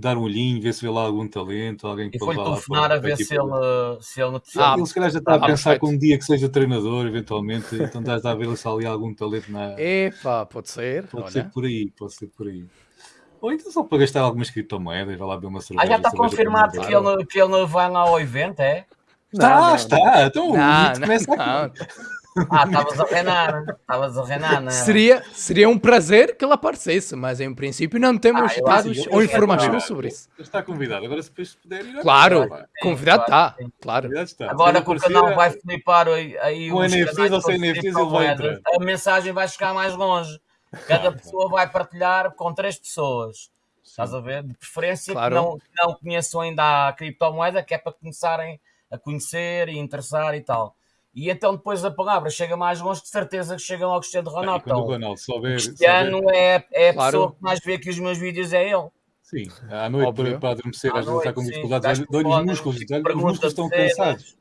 dar um olhinho, ver se vê lá algum talento, alguém que
E
pode lá
telefonar a ver
para
se ele, se ele
Ah,
ele se calhar já está a
ah,
pensar
perfeito.
com um dia que seja treinador, eventualmente, então estás a ver se há ali algum talento na.
Epá, pode ser.
Pode
olha.
ser por aí, pode ser por aí. Ou então só para gastar algumas criptomoedas, vai lá ver uma cerveja.
Ah, já está
cerveja
confirmado que ele, que ele vai lá ao evento, é?
Está,
Não, não,
está. Então
Não, não,
começa aqui.
não.
Ah, estavas a reinar. Estavas a reinar, não é?
Seria, seria um prazer que ele aparecesse, mas em princípio não temos
Ah,
dados ou informação
claro.
sobre isso.
Ele Está convidado. Agora, se depois puder ir.
Claro,
vai.
convidado
claro,
está,
sim.
claro.
Convidado está.
Agora que o canal vai flipar aí, aí
Com NFTs ou sem NFTs, ele vai
criptomoedas, A mensagem vai chegar mais longe. Cada
Claro,
pessoa vai partilhar com três pessoas. Estás a ver? De preferência
Claro.
que, não, que não conheçam ainda a criptomoeda, que é para começarem a conhecer e interessar e tal. E então depois a palavra chega mais longe, de certeza que chega ao Cristiano Ronaldo.
quando o Ronaldo souber, souber-
Cristiano é, é a
Claro.
pessoa que mais vê que os meus vídeos é ele.
Sim, à noite
Óbvio.
para, para adormecer, às vezes está com dificuldades, dá-lhe os músculos, os músculos estão cansados.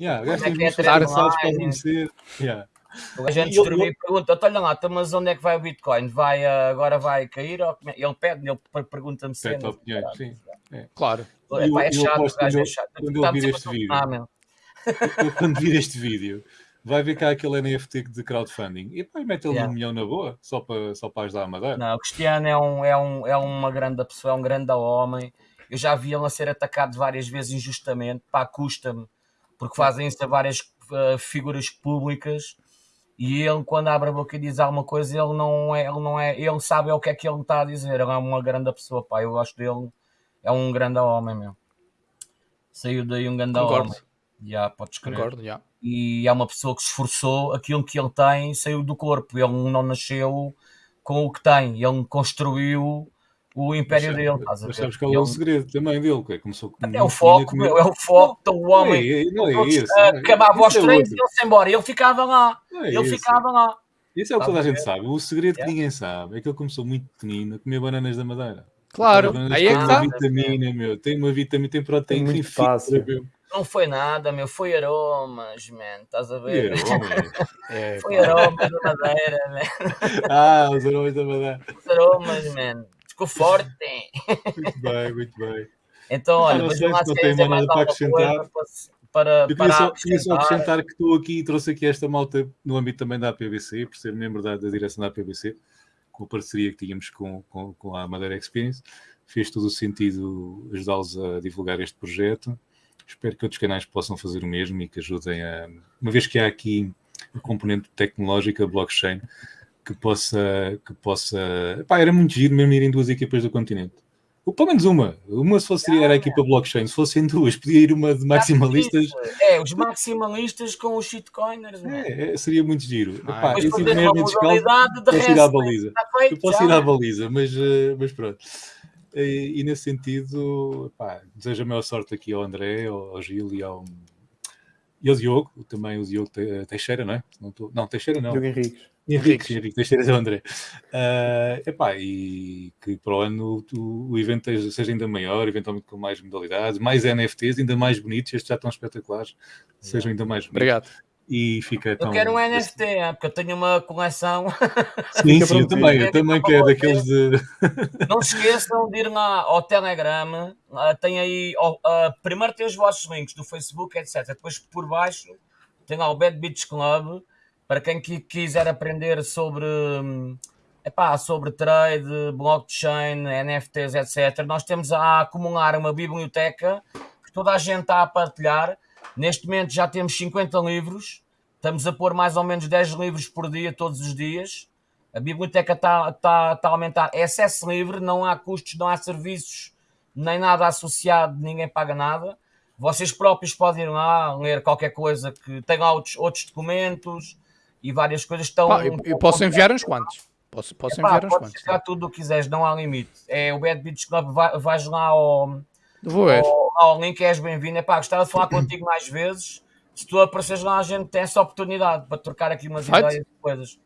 Yeah,
é
os
que é
músculos
treinar
cansados para adormecer. Yeah.
A gente
E ele-
distribui e pergunta, "Então, olha lá, então, mas onde é que vai o Bitcoin? Vai, ah, agora vai cair? É?" Ele pede, ele per- pergunta-me
Pede opiniões, sim.
Claro.
É,
Eu-
pá, é
eu
chato, é
eu-
chato.
quando eu vir
sempre
este vídeo. quando vir este vídeo, vai ver cá aquele NFT de crowdfunding e pá, mete ele
Yeah.
um milhão na boa, só para, só para ajudar a Madeira.
Não, o Cristiano é, um, é, um, é uma grande pessoa, é um grande homem. Eu já vi ele a ser atacado várias vezes injustamente, pá, custa-me, porque fazem isso a várias ah, figuras públicas e ele, quando abre a boca e diz alguma coisa, ele não é, ele não é, ele sabe o que é que ele está a dizer. Ele é uma grande pessoa, pá, eu gosto dele, é um grande homem, meu. Saiu daí um grande
Concordo.
homem. Já, podes crer.
Concordo, já.
e é uma pessoa que se esforçou, aquilo que ele tem saiu do corpo, ele não nasceu com o que tem, ele construiu o império
Mas
dele,
sabes-
estás a
mas
ver?
sabes qual é o segredo também dele? Que é, começou com
é o foco, meu, é o foco, então o homem
Não é, não é
todos,
isso. não é-
acabava
isso
os
é
treinos e ele-se embora. Ele ficava lá,
é
ele
isso.
ficava lá.
Isso é o que toda a gente sabe. O segredo que ninguém sabe é que ele começou muito pequenino a comer bananas da madeira.
Claro, aí é que
uma
está.
vitamina, meu. Tem uma vitamina, tem proteína,
Tem
tem
potássio.
meu.
Não foi nada, meu, foi aromas, man, estás a ver?
É,
Foi aromas da madeira, man.
Ah, os aromas da madeira.
Os aromas, man. Ficou forte.
Muito bem, muito bem.
Então, olha,
não
vejam
sei
lá
se não tem mais para acrescentar.
coisa para, para,
Eu queria só, queria só
acrescentar.
acrescentar que estou aqui e trouxe aqui esta malta no âmbito também da APBC, por ser membro da, da direção da APBC, com a parceria que tínhamos com, com, com a Madeira Experience. Fez todo o sentido ajudá-los a divulgar este projeto. Espero que outros canais possam fazer o mesmo e que ajudem a. Uma vez que há aqui a componente tecnológica, blockchain, que possa. Que possa pá, era muito giro mesmo irem duas equipas do continente. Ou pelo menos uma. Uma se fosse era a equipa blockchain. Se fossem duas, podia ir uma de maximalistas.
É, os maximalistas com os shitcoiners, man.
É, é, seria muito giro.
Ah,
Epá, eu
uma
mesmo descalço,
de
posso ir à baliza.
Está feito,
Eu posso
já.
ir à baliza, mas, eh, mas pronto. E, e nesse sentido, epá, desejo a maior sorte aqui ao André, ao, ao Gil e ao, e ao Diogo, também o Diogo Te- Teixeira, não é? Não, tô- não Teixeira não.
Diogo Henriques.
Henrique, Henrique Teixeira é o André. Ah, epá, e que para o ano o, o evento seja- seja ainda maior, eventualmente com mais modalidades, mais NFTs, ainda mais bonitos, estes já estão espetaculares, sejam ainda mais bonitos.
Obrigado.
E fica
Eu
tão.
quero um NFT, é, porque eu tenho uma coleção.
Sim, sim, eu também, eu também quero daqueles de.
Não se esqueçam de ir lá ao Telegram. tem aí. primeiro tem os vossos links do Facebook, etc. Depois por baixo tem lá o Bad Beach Club. Para quem qui- quiser aprender sobre. Epá, sobre trade, blockchain, NFTs, etc. Nós temos a acumular uma biblioteca que toda a gente está a partilhar. Neste momento já temos 50 livros. Estamos a pôr mais ou menos 10 livros por dia, todos os dias. A biblioteca está tá, tá a aumentar. É acesso livre, não há custos, não há serviços, nem nada associado, ninguém paga nada. Vocês próprios podem ir lá ler qualquer coisa que tem lá outros, outros documentos e várias coisas que estão.
Pá, eu, eu posso enviar uns quantos. Posso, posso
Epá,
enviar uns quantos.
ficar tudo o que quiseres, não há limite. É o Bad Beach Club, vai- vais lá ao,
Vou ver.
ao, ao link, és bem-vindo. Epá, gostava de falar contigo mais vezes. Se tu apareceres lá, a gente tem essa oportunidade para trocar aqui umas
Feito.
ideias e coisas.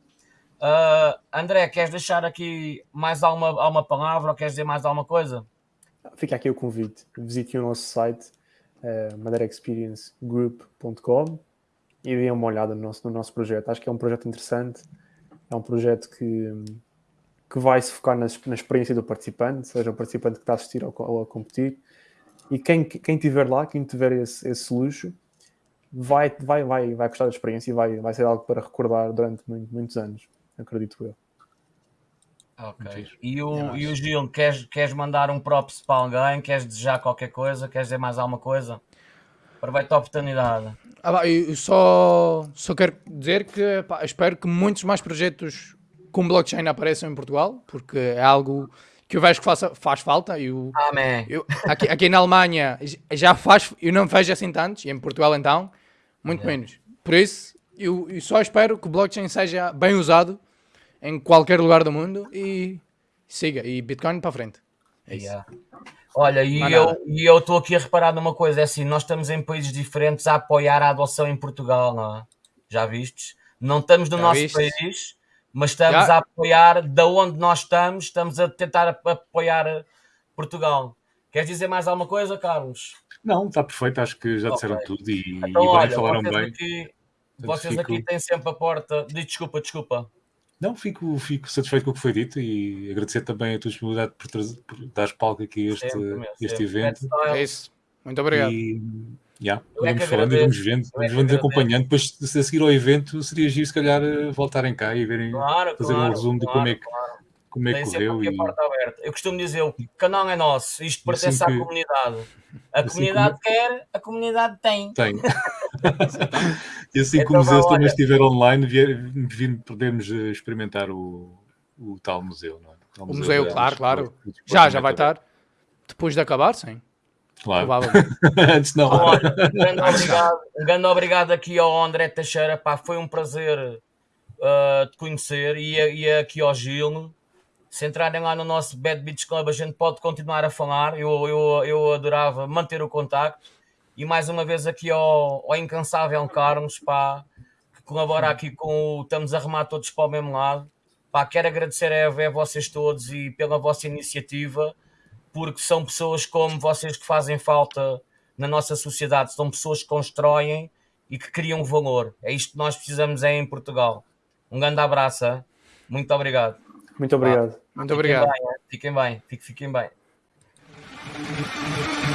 Ah, André, queres deixar aqui mais alguma, alguma palavra ou queres dizer mais alguma coisa?
Fica aqui o convite. Visite o nosso site, uh, madeiraexperiencegroup.com e deem uma olhada no nosso, no nosso projeto. Acho que é um projeto interessante. É um projeto que, que vai se focar na, na experiência do participante, seja o participante que está a assistir ou, ou a competir. E quem, quem tiver lá, quem tiver esse, esse luxo, vai, vai, vai, vai gostar da experiência e vai, vai ser algo para recordar durante muito- muitos anos, acredito eu.
Ok. E o, e o Gil, queres, queres mandar um props para alguém? Queres desejar qualquer coisa? Queres dizer mais alguma coisa? Aproveita a oportunidade.
Ah, pá, eu só, só quero dizer que pá, espero que muitos mais projetos com blockchain apareçam em Portugal, porque é algo que eu vejo que faça, faz falta. Eu,
Amém.
eu, aqui, aqui na Alemanha já faz, eu não vejo assim tantos, e em Portugal então, muito menos. Por isso, eu, eu só espero que o blockchain seja bem usado em qualquer lugar do mundo e siga. E Bitcoin para frente. É isso.
Yeah. Olha, e eu e estou aqui a reparar numa coisa, é assim, nós estamos em países diferentes a apoiar a adoção em Portugal, não é? Já vistes? Não estamos no
Já
nosso país, mas estamos
Já.
a apoiar, da onde nós estamos, estamos a tentar ap- apoiar Portugal. Queres dizer mais alguma coisa, Carlos?
Não, está perfeito, acho que já disseram
Ok.
tudo e, e
Então,
bem,
olha,
falaram
vocês,
bem.
aqui, vocês
fico-
aqui têm sempre a porta. Desculpa, desculpa.
Não, fico, fico satisfeito com o que foi dito e agradecer também a tua disponibilidade por, trazer, por dar palco aqui a este,
Sempre,
este
sempre.
evento.
Lifestyle.
É isso. Muito obrigado.
E yeah,
Eu é
vamos
que
falando e vamos vendo,
é
vamos, acompanhando. Depois, se a seguir ao evento, seria giro se calhar eh, voltarem cá e verem,
Claro,
fazer
claro,
um resumo de
claro,
como é que,
claro.
como é que correu. E.
Eu costumo dizer, o canal é nosso, isto pertence
assim
à
que-
comunidade. A
assim
comunidade quer, a comunidade tem.
tem. e assim
Então
como os
vá,
eles também
olha.
estiver online, vier, vir, podemos eh, experimentar o, o tal museu. Não é? tal
O museu,
da-
claro, claro. Já, já vai estar. Depois de acabar, sim.
Claro. Antes não.
Olha, um grande obrigado, um grande obrigado aqui ao André Teixeira, pá, foi um prazer uh, te conhecer e, e aqui ao Gil. Se entrarem lá no nosso Bad Beach Club, a gente pode continuar a falar. Eu, eu, eu adorava manter o contacto. E mais uma vez aqui ao, ao incansável Carlos, pá, que colabora aqui com o. Estamos a remar todos para o mesmo lado. Pá, quero agradecer a, a vocês todos e pela vossa iniciativa, porque são pessoas como vocês que fazem falta na nossa sociedade. São pessoas que constroem e que criam valor. É isto que nós precisamos é em Portugal. Um grande abraço. hein? Muito obrigado.
Muito obrigado.
Muito obrigado.
Fiquem bem, fiquem bem. Fiquem bem.